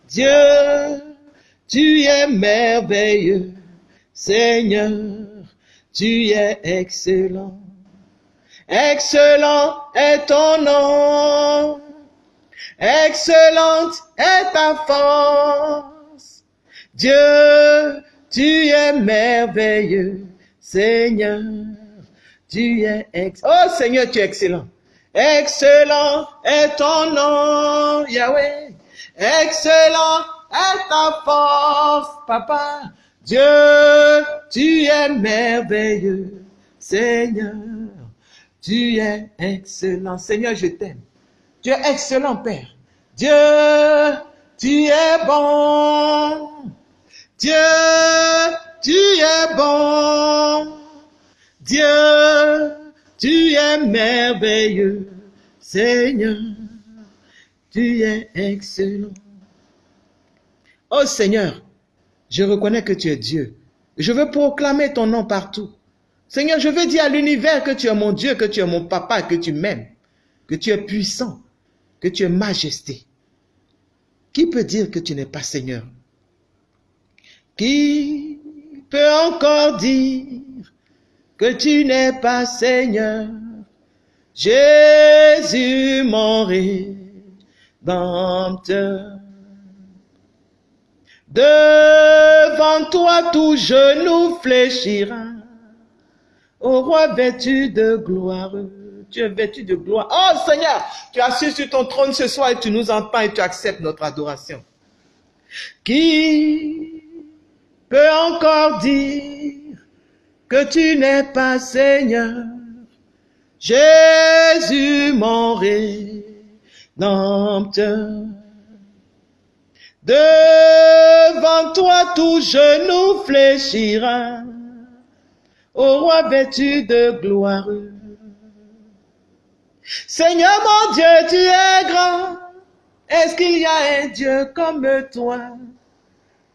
Dieu, tu es merveilleux. Seigneur, tu es excellent. Excellent est ton nom. Excellente est ta force. Dieu, tu es merveilleux. Seigneur, tu es excellent. Oh Seigneur, tu es excellent. Excellent est ton nom, Yahweh. Excellent est ta force, Papa. Dieu, tu es merveilleux. Seigneur, tu es excellent. Seigneur, je t'aime. Tu es excellent, Père. Dieu, tu es bon. Dieu, tu es bon. Dieu, tu es merveilleux, Seigneur. Tu es excellent. Oh Seigneur, je reconnais que tu es Dieu. Je veux proclamer ton nom partout. Seigneur, je veux dire à l'univers que tu es mon Dieu, que tu es mon papa, que tu m'aimes, que tu es puissant, que tu es majesté. Qui peut dire que tu n'es pas Seigneur? Qui peut encore dire que tu n'es pas Seigneur. Jésus mon rédempteur. Devant toi tout genou fléchira. Au roi vêtu de gloire. Tu es vêtu de gloire. Oh Seigneur, tu as sur ton trône ce soir et tu nous entends et tu acceptes notre adoration. Qui peut encore dire que tu n'es pas Seigneur. Jésus mon rédempteur. Devant toi tout genou fléchira, au roi vêtu de gloire. Seigneur mon Dieu, tu es grand. Est-ce qu'il y a un Dieu comme toi?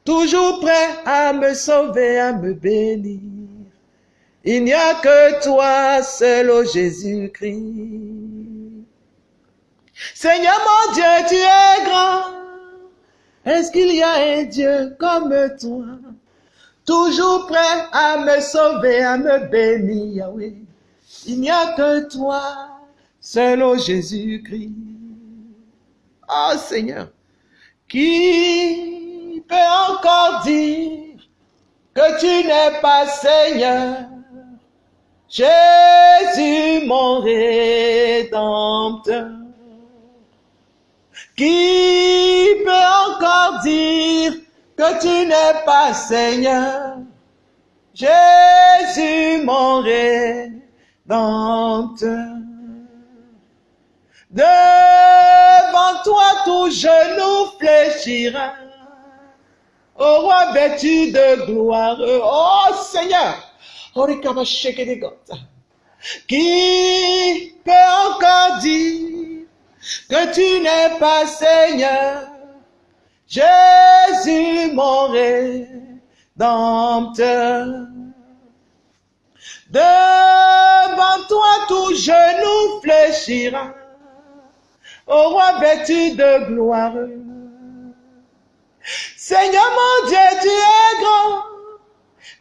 Toujours prêt à me sauver, à me bénir. Il n'y a que toi seul, Jésus-Christ. Seigneur mon Dieu, tu es grand. Est-ce qu'il y a un Dieu comme toi? Toujours prêt à me sauver, à me bénir, Yahweh. Il n'y a que toi, seul, Jésus-Christ. Oh Seigneur, qui peut encore dire que tu n'es pas Seigneur? Jésus, mon rédempteur. Qui peut encore dire que tu n'es pas Seigneur? Jésus, mon rédempteur. Devant toi, tout genou fléchira. Au roi vêtu de gloire. Oh Seigneur, qui peut encore dire que tu n'es pas Seigneur? Jésus, mon rédempteur. Devant toi, tout genou fléchira. Au roi vêtu de gloire. Seigneur mon Dieu, tu es grand.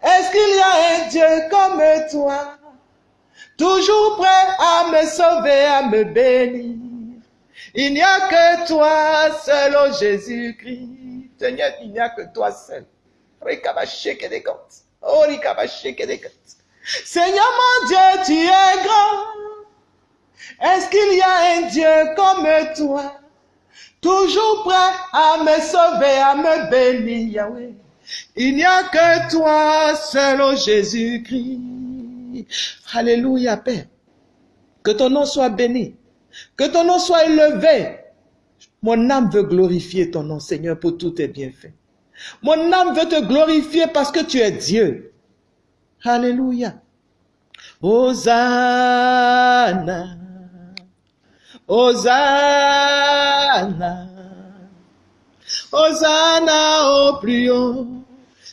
Est-ce qu'il y a un Dieu comme toi, toujours prêt à me sauver, à me bénir? Il n'y a que toi seul, oh Jésus-Christ. Seigneur, il n'y a que toi seul. Oh, Seigneur mon Dieu, tu es grand. Est-ce qu'il y a un Dieu comme toi, toujours prêt à me sauver, à me bénir, Yahweh? Il n'y a que toi seul, oh Jésus-Christ. Alléluia, Père. Que ton nom soit béni. Que ton nom soit élevé. Mon âme veut glorifier ton nom, Seigneur, pour tous tes bienfaits. Mon âme veut te glorifier parce que tu es Dieu. Alléluia. Hosanna. Hosanna. Hosanna au plus haut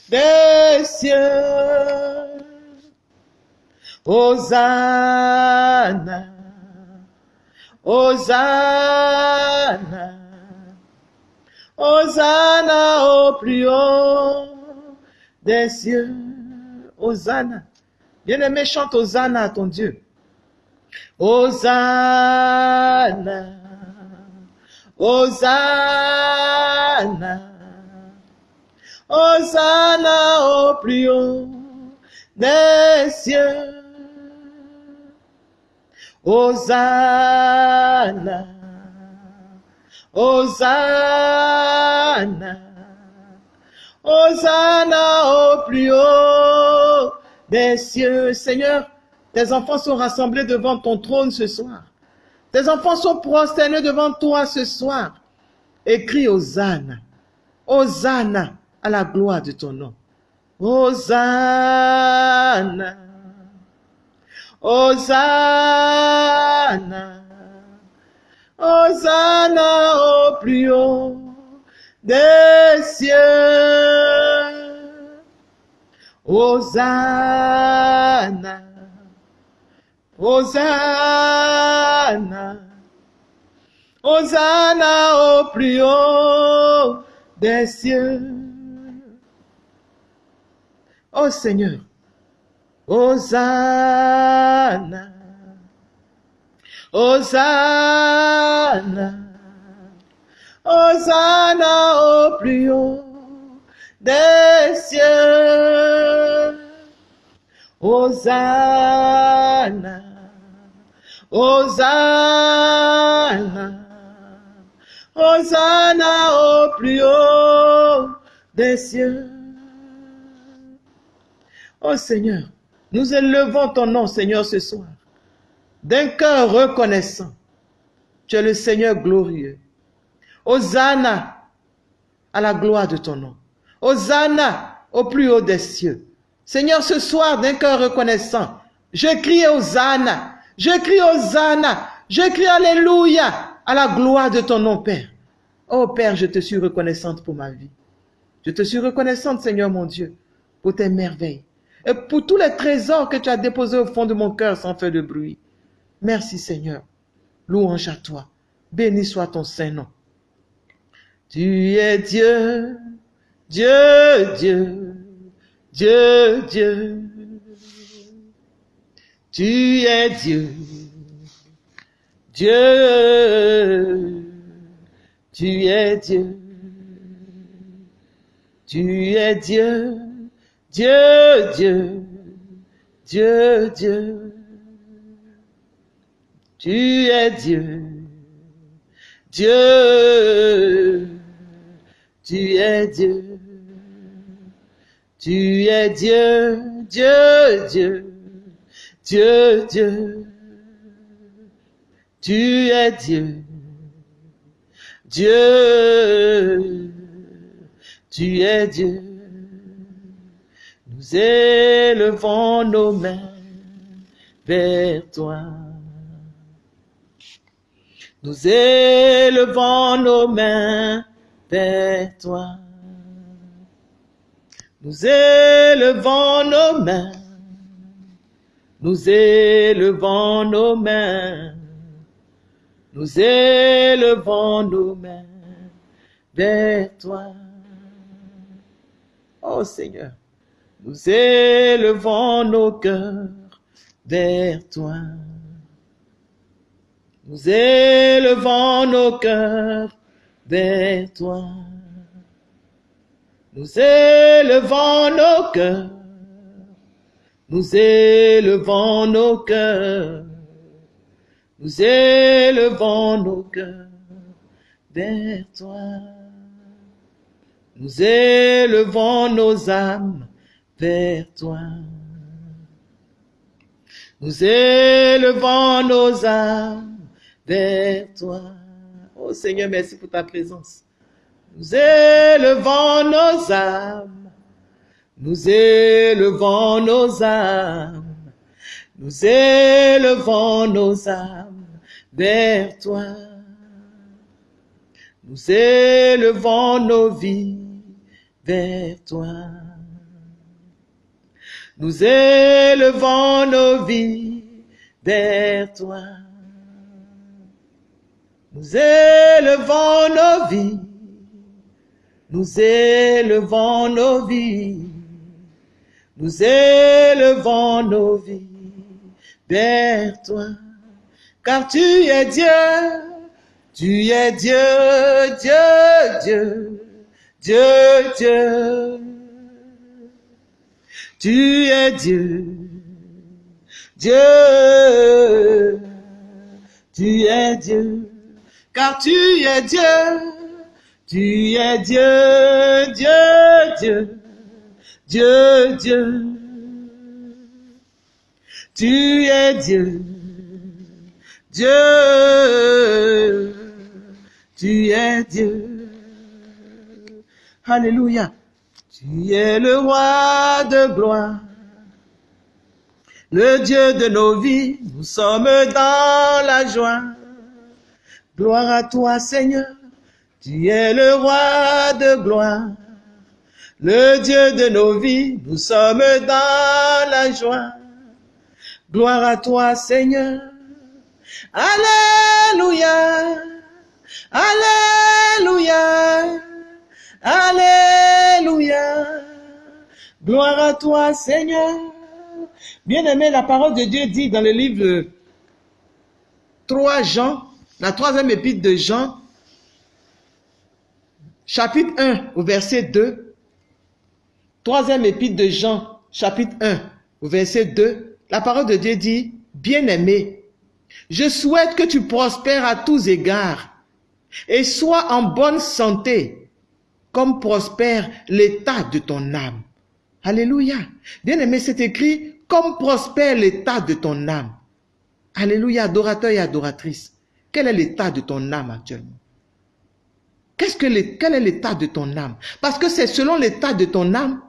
des cieux. Hosanna, Hosanna, Hosanna au plus haut des cieux. Hosanna. Bien-aimé, chante Hosanna à ton Dieu. Hosanna, Hosanna. Hosanna au plus haut des cieux. Hosanna, Hosanna, Hosanna au plus haut des cieux. Seigneur, tes enfants sont rassemblés devant ton trône ce soir. Tes enfants sont prosternés devant toi ce soir. Écris Hosanna, Hosanna à la gloire de ton nom. Hosanna, Hosanna, Hosanna au plus haut des cieux. Hosanna, Hosanna, Hosanna au plus haut des cieux. Oh Seigneur, Hosanna, Hosanna, Hosanna au plus haut des cieux. Hosanna, Hosanna, Hosanna au plus haut des cieux. Oh Seigneur, nous élevons ton nom, Seigneur, ce soir, d'un cœur reconnaissant. Tu es le Seigneur glorieux. Hosanna à la gloire de ton nom. Hosanna au plus haut des cieux. Seigneur, ce soir, d'un cœur reconnaissant, je crie Hosanna, je crie Hosanna, je crie Alléluia à la gloire de ton nom, Père. Oh Père, je te suis reconnaissante pour ma vie. Je te suis reconnaissante, Seigneur mon Dieu, pour tes merveilles et pour tous les trésors que tu as déposés au fond de mon cœur sans faire de bruit. Merci, Seigneur. Louange à toi. Béni soit ton saint nom. Tu es Dieu, Dieu, Dieu, Dieu, Dieu. Tu es Dieu, Dieu, tu es Dieu. Tu es Dieu, Dieu, Dieu, Dieu, Dieu. Tu es Dieu, Dieu, tu es Dieu. Tu es Dieu, Dieu, Dieu, Dieu, Dieu. Tu es Dieu, Dieu, tu es Dieu. Nous élevons nos mains vers toi. Nous élevons nos mains vers toi. Nous élevons nos mains. Nous élevons nos mains. Nous élevons nos mains vers toi. Oh Seigneur, nous élevons nos cœurs vers toi. Nous élevons nos cœurs vers toi. Nous élevons nos cœurs. Nous élevons nos cœurs. Nous élevons nos cœurs vers toi. Nous élevons nos âmes vers toi. Nous élevons nos âmes vers toi. Oh Seigneur, merci pour ta présence. Nous élevons nos âmes. Nous élevons nos âmes. Nous élevons nos âmes vers toi. Nous élevons nos vies vers toi. Nous élevons nos vies vers toi. Nous élevons nos vies. Nous élevons nos vies. Nous élevons nos vies vers toi. Car tu es Dieu. Tu es Dieu, Dieu, Dieu. Dieu, Dieu. Tu es Dieu. Dieu. Tu es Dieu. Car tu es Dieu. Tu es Dieu, Dieu, Dieu. Dieu, Dieu. Tu es Dieu. Dieu. Tu es Dieu. Alléluia. Tu es le roi de gloire. Le Dieu de nos vies, nous sommes dans la joie. Gloire à toi, Seigneur. Tu es le roi de gloire. Le Dieu de nos vies, nous sommes dans la joie. Gloire à toi, Seigneur. Alléluia. Alléluia. Alléluia. Gloire à toi, Seigneur. Bien-aimé, la parole de Dieu dit dans le livre 3 Jean, la troisième épître de Jean, chapitre 1 au verset 2, troisième épître de Jean, chapitre 1 au verset 2, la parole de Dieu dit, bien-aimé, je souhaite que tu prospères à tous égards et sois en bonne santé comme prospère l'état de ton âme. Alléluia. Bien-aimé, c'est écrit comme prospère l'état de ton âme. Alléluia, adorateur et adoratrice. Quel est l'état de ton âme actuellement? Qu'est-ce que Quel est l'état de ton âme? Parce que c'est selon l'état de ton âme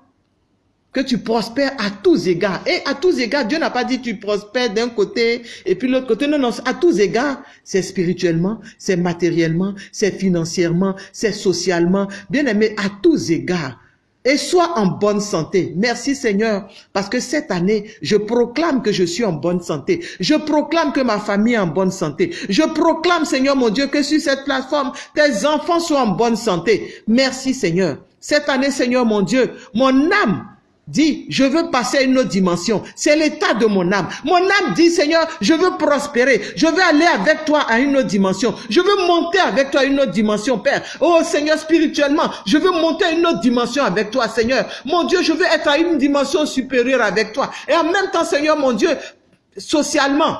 que tu prospères à tous égards. Et à tous égards, Dieu n'a pas dit tu prospères d'un côté et puis l'autre côté. Non, non, à tous égards, c'est spirituellement, c'est matériellement, c'est financièrement, c'est socialement. Bien aimé, à tous égards, et sois en bonne santé. Merci Seigneur, parce que cette année, je proclame que je suis en bonne santé. Je proclame que ma famille est en bonne santé. Je proclame, Seigneur mon Dieu, que sur cette plateforme, tes enfants soient en bonne santé. Merci Seigneur. Cette année, Seigneur mon Dieu, mon âme dit, je veux passer à une autre dimension. C'est l'état de mon âme. Mon âme dit, Seigneur, je veux prospérer. Je veux aller avec toi à une autre dimension. Je veux monter avec toi à une autre dimension, Père. Oh Seigneur, spirituellement, je veux monter à une autre dimension avec toi, Seigneur. Mon Dieu, je veux être à une dimension supérieure avec toi. Et en même temps, Seigneur, mon Dieu, socialement,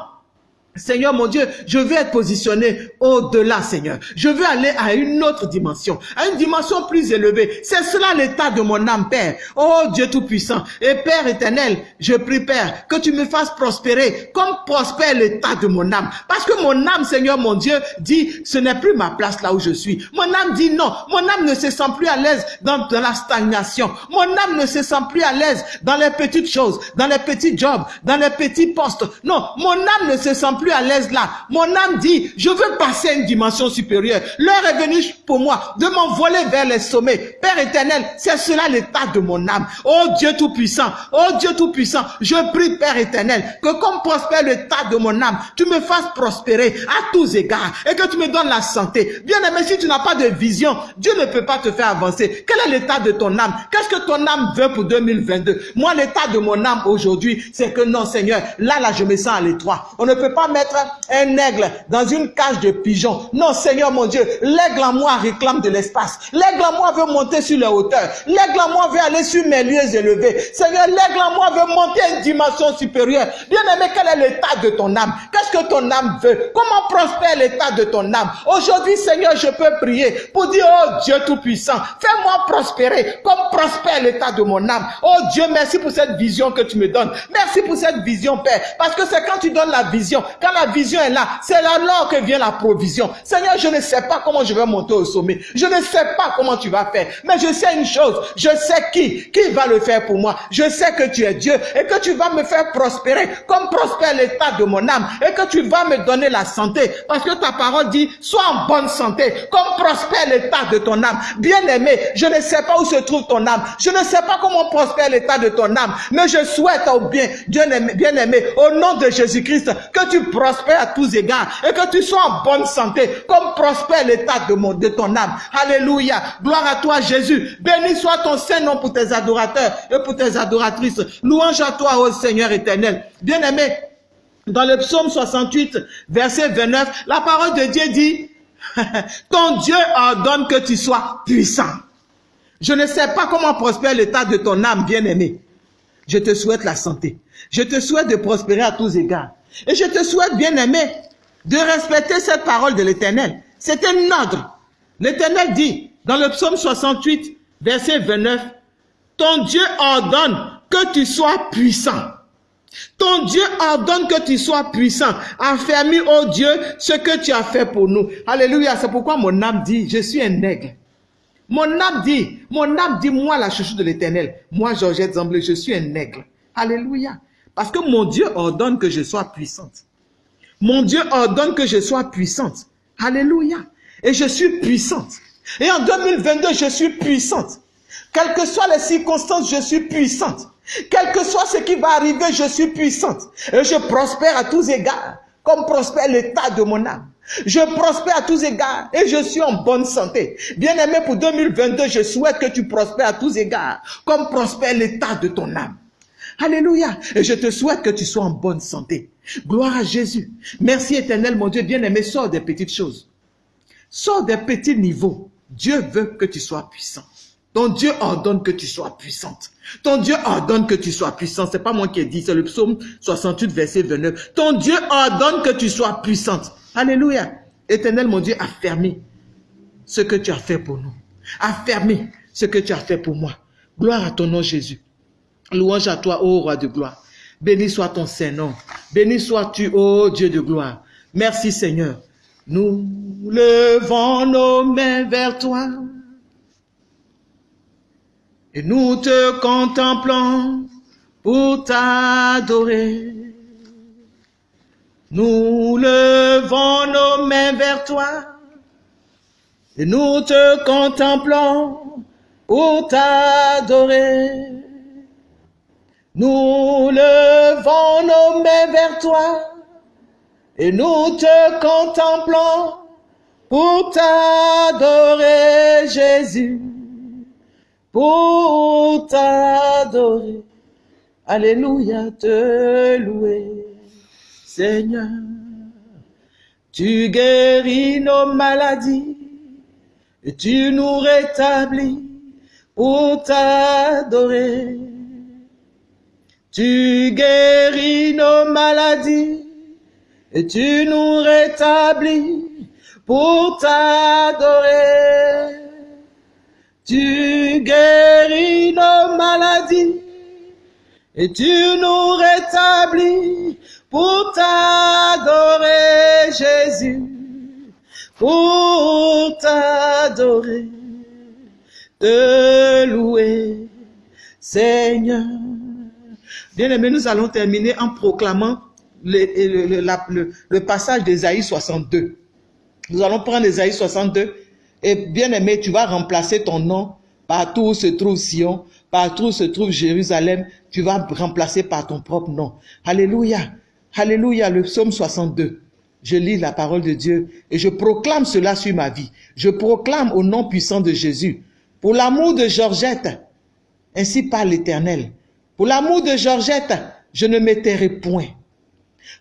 Seigneur mon Dieu, je veux être positionné au-delà, Seigneur. Je veux aller à une autre dimension, à une dimension plus élevée. C'est cela l'état de mon âme, Père. Oh Dieu Tout-Puissant. Et Père éternel, je prie, Père, que tu me fasses prospérer comme prospère l'état de mon âme. Parce que mon âme, Seigneur mon Dieu, dit, ce n'est plus ma place là où je suis. Mon âme dit non. Mon âme ne se sent plus à l'aise dans, la stagnation. Mon âme ne se sent plus à l'aise dans les petites choses, dans les petits jobs, dans les petits postes. Non, mon âme ne se sent plus à l'aise là. Mon âme dit, je veux passer à une dimension supérieure. L'heure est venue pour moi de m'envoler vers les sommets. Père éternel, c'est cela l'état de mon âme. Oh Dieu Tout-Puissant, oh Dieu Tout-Puissant, je prie Père éternel, que comme prospère l'état de mon âme, tu me fasses prospérer à tous égards et que tu me donnes la santé. Bien aimé, si tu n'as pas de vision, Dieu ne peut pas te faire avancer. Quel est l'état de ton âme? Qu'est-ce que ton âme veut pour 2022 Moi, l'état de mon âme aujourd'hui, c'est que non Seigneur, là, là, je me sens à l'étroit. On ne peut pas mettre un aigle dans une cage de pigeons. Non, Seigneur mon Dieu, l'aigle en moi réclame de l'espace. L'aigle en moi veut monter sur les hauteurs. L'aigle en moi veut aller sur mes lieux élevés. Seigneur, l'aigle en moi veut monter à une dimension supérieure. Bien aimé, quel est l'état de ton âme? Qu'est-ce que ton âme veut? Comment prospère l'état de ton âme? Aujourd'hui, Seigneur, je peux prier pour dire, oh Dieu Tout-Puissant, fais-moi prospérer comme prospère l'état de mon âme. Oh Dieu, merci pour cette vision que tu me donnes. Merci pour cette vision, Père. Parce que c'est quand tu donnes la vision, quand la vision est là, c'est alors que vient la provision. Seigneur, je ne sais pas comment je vais monter au sommet. Je ne sais pas comment tu vas faire. Mais je sais une chose. Je sais qui, qui va le faire pour moi. Je sais que tu es Dieu et que tu vas me faire prospérer comme prospère l'état de mon âme et que tu vas me donner la santé. Parce que ta parole dit, sois en bonne santé comme prospère l'état de ton âme. Bien aimé, je ne sais pas où se trouve ton âme. Je ne sais pas comment prospère l'état de ton âme. Mais je souhaite au bien, bien aimé, bien aimé, au nom de Jésus-Christ, que tu prospères à tous égards et que tu sois en bonne santé, comme prospère l'état de, de ton âme. Alléluia. Gloire à toi, Jésus. Béni soit ton Saint-Nom pour tes adorateurs et pour tes adoratrices. Louange à toi, ô Seigneur éternel. Bien-aimé, dans le psaume 68, verset 29, la parole de Dieu dit, ton Dieu ordonne que tu sois puissant. Je ne sais pas comment prospère l'état de ton âme, bien-aimé. Je te souhaite la santé. Je te souhaite de prospérer à tous égards. Et je te souhaite, bien-aimé, de respecter cette parole de l'Éternel. C'est un ordre. L'Éternel dit, dans le psaume 68, verset 29, Ton Dieu ordonne que tu sois puissant. Ton Dieu ordonne que tu sois puissant. Affermis, oh Dieu, ce que tu as fait pour nous. Alléluia. C'est pourquoi mon âme dit, je suis un aigle. Mon âme dit, mon âme dit, moi, la chouchou de l'éternel. Moi, Georgette Zamblé, je suis un aigle. Alléluia. Parce que mon Dieu ordonne que je sois puissante. Mon Dieu ordonne que je sois puissante. Alléluia. Et je suis puissante. Et en 2022, je suis puissante. Quelles que soient les circonstances, je suis puissante. Quel que soit ce qui va arriver, je suis puissante. Et je prospère à tous égards, comme prospère l'état de mon âme. Je prospère à tous égards et je suis en bonne santé. Bien aimé, pour 2022, je souhaite que tu prospères à tous égards, comme prospère l'état de ton âme. Alléluia. Et je te souhaite que tu sois en bonne santé. Gloire à Jésus. Merci éternel, mon Dieu bien-aimé. Sors des petites choses. Sors des petits niveaux. Dieu veut que tu sois puissant. Ton Dieu ordonne que tu sois puissante. Ton Dieu ordonne que tu sois puissant. C'est pas moi qui ai dit, c'est le psaume 68, verset 29. Ton Dieu ordonne que tu sois puissante. Alléluia. Éternel, mon Dieu, affermis ce que tu as fait pour nous. Affermis ce que tu as fait pour moi. Gloire à ton nom, Jésus. Louange à toi, ô roi de gloire. Béni soit ton Saint-Nom. Béni sois-tu, ô Dieu de gloire. Merci Seigneur. Nous levons nos mains vers toi. Et nous te contemplons pour t'adorer. Nous levons nos mains vers toi. Et nous te contemplons pour t'adorer. Nous levons nos mains vers toi et nous te contemplons pour t'adorer, Jésus, pour t'adorer. Alléluia, te louer, Seigneur. Tu guéris nos maladies et tu nous rétablis pour t'adorer. Tu guéris nos maladies et tu nous rétablis pour t'adorer. Tu guéris nos maladies et tu nous rétablis pour t'adorer, Jésus, pour t'adorer, te louer, Seigneur. Bien aimé, nous allons terminer en proclamant le, passage d'Ésaïe 62. Nous allons prendre Ésaïe 62 et bien aimé, tu vas remplacer ton nom partout où se trouve Sion, partout où se trouve Jérusalem, tu vas remplacer par ton propre nom. Alléluia. Alléluia, le psaume 62. Je lis la parole de Dieu et je proclame cela sur ma vie. Je proclame au nom puissant de Jésus. Pour l'amour de Georgette, ainsi par l'Éternel. Pour l'amour de Georgette, je ne m'étairai point.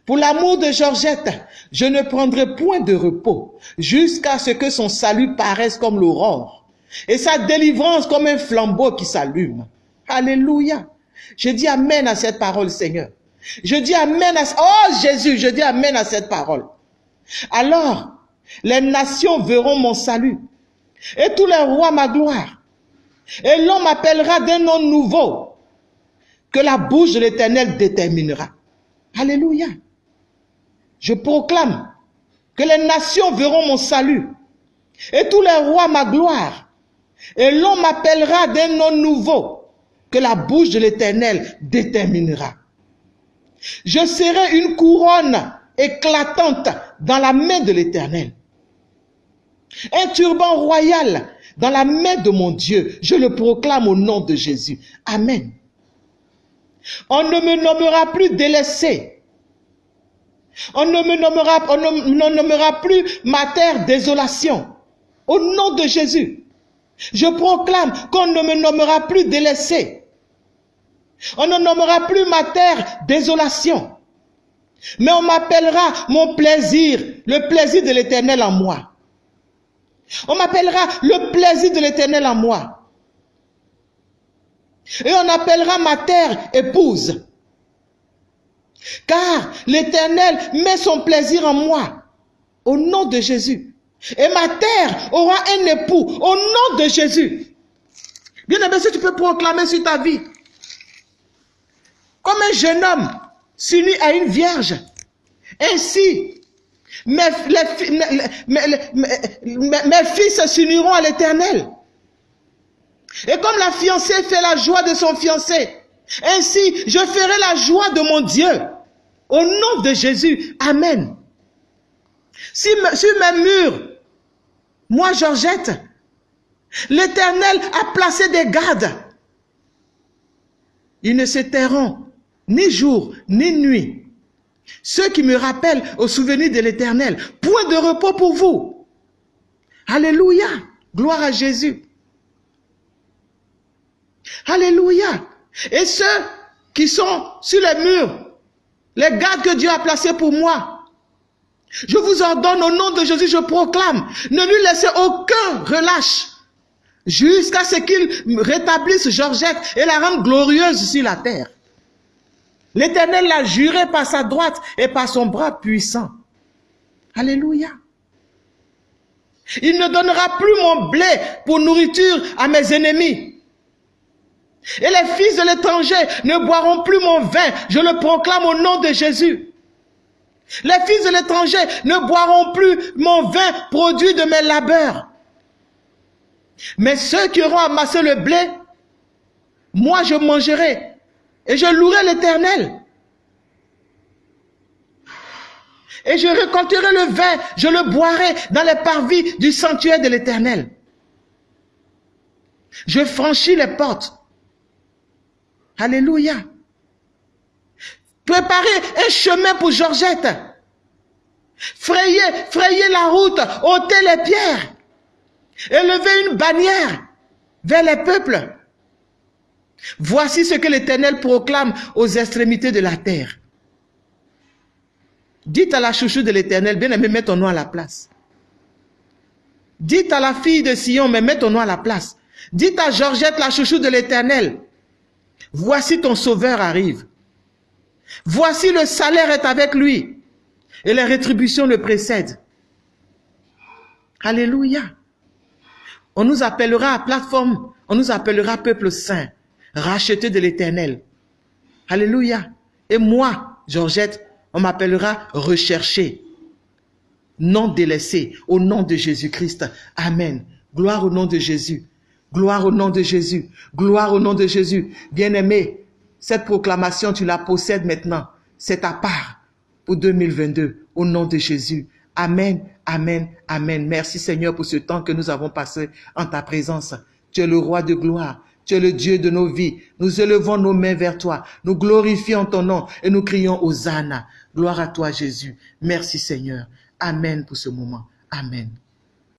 Pour l'amour de Georgette, je ne prendrai point de repos jusqu'à ce que son salut paraisse comme l'aurore et sa délivrance comme un flambeau qui s'allume. Alléluia. Je dis Amen à cette parole, Seigneur. Je dis Amen à... Oh Jésus, je dis Amen à cette parole. Alors, les nations verront mon salut et tous les rois ma gloire. Et l'on m'appellera d'un nom nouveau que la bouche de l'Éternel déterminera. Alléluia. Je proclame que les nations verront mon salut et tous les rois ma gloire. Et l'on m'appellera d'un nom nouveau que la bouche de l'Éternel déterminera. Je serai une couronne éclatante dans la main de l'Éternel. Un turban royal dans la main de mon Dieu. Je le proclame au nom de Jésus. Amen. On ne me nommera plus délaissé. On ne me nommera, on ne, nommera plus ma terre désolation. Au nom de Jésus. Je proclame qu'on ne me nommera plus délaissé. On ne nommera plus ma terre désolation. Mais on m'appellera mon plaisir, le plaisir de l'éternel en moi. On m'appellera le plaisir de l'éternel en moi. Et on appellera ma terre épouse. Car l'éternel met son plaisir en moi. Au nom de Jésus. Et ma terre aura un époux. Au nom de Jésus. Bien aimé, si tu peux proclamer sur ta vie. Comme un jeune homme s'unit à une vierge. Ainsi, mes, mes fils s'uniront à l'éternel. Et comme la fiancée fait la joie de son fiancé, ainsi je ferai la joie de mon Dieu. Au nom de Jésus. Amen. Sur mes murs, moi Georgette, l'Éternel a placé des gardes. Ils ne se tairont ni jour, ni nuit. Ceux qui me rappellent au souvenir de l'Éternel. Point de repos pour vous. Alléluia. Gloire à Jésus. Alléluia. Et ceux qui sont sur les murs, les gardes que Dieu a placés pour moi, je vous ordonne au nom de Jésus, je proclame, ne lui laissez aucun relâche jusqu'à ce qu'il rétablisse Georgette et la rende glorieuse sur la terre. L'Éternel l'a juré par sa droite et par son bras puissant. Alléluia. Il ne donnera plus mon blé pour nourriture à mes ennemis. Et les fils de l'étranger ne boiront plus mon vin. Je le proclame au nom de Jésus. Les fils de l'étranger ne boiront plus mon vin produit de mes labeurs. Mais ceux qui auront amassé le blé, moi je mangerai et je louerai l'éternel. Et je récolterai le vin, je le boirai dans les parvis du sanctuaire de l'éternel. Je franchis les portes. Alléluia. Préparez un chemin pour Georgette. Frayez, frayez la route, ôtez les pierres. Élevez une bannière vers les peuples. Voici ce que l'Éternel proclame aux extrémités de la terre. Dites à la chouchou de l'Éternel, bien aimé, mets ton nom à la place. Dites à la fille de Sion, mais mets ton nom à la place. Dites à Georgette, la chouchou de l'Éternel, voici ton sauveur arrive. Voici le salaire est avec lui. Et les rétributions le précèdent. Alléluia. On nous appellera à plateforme, on nous appellera peuple saint, racheté de l'éternel. Alléluia. Et moi, Georgette, on m'appellera recherché, non délaissé, au nom de Jésus-Christ. Amen. Gloire au nom de Jésus. Gloire au nom de Jésus. Gloire au nom de Jésus. Bien-aimé, cette proclamation, tu la possèdes maintenant. C'est ta part pour 2022. Au nom de Jésus. Amen, amen, amen. Merci Seigneur pour ce temps que nous avons passé en ta présence. Tu es le roi de gloire. Tu es le Dieu de nos vies. Nous élevons nos mains vers toi. Nous glorifions ton nom et nous crions Hosanna. Gloire à toi Jésus. Merci Seigneur. Amen pour ce moment. Amen.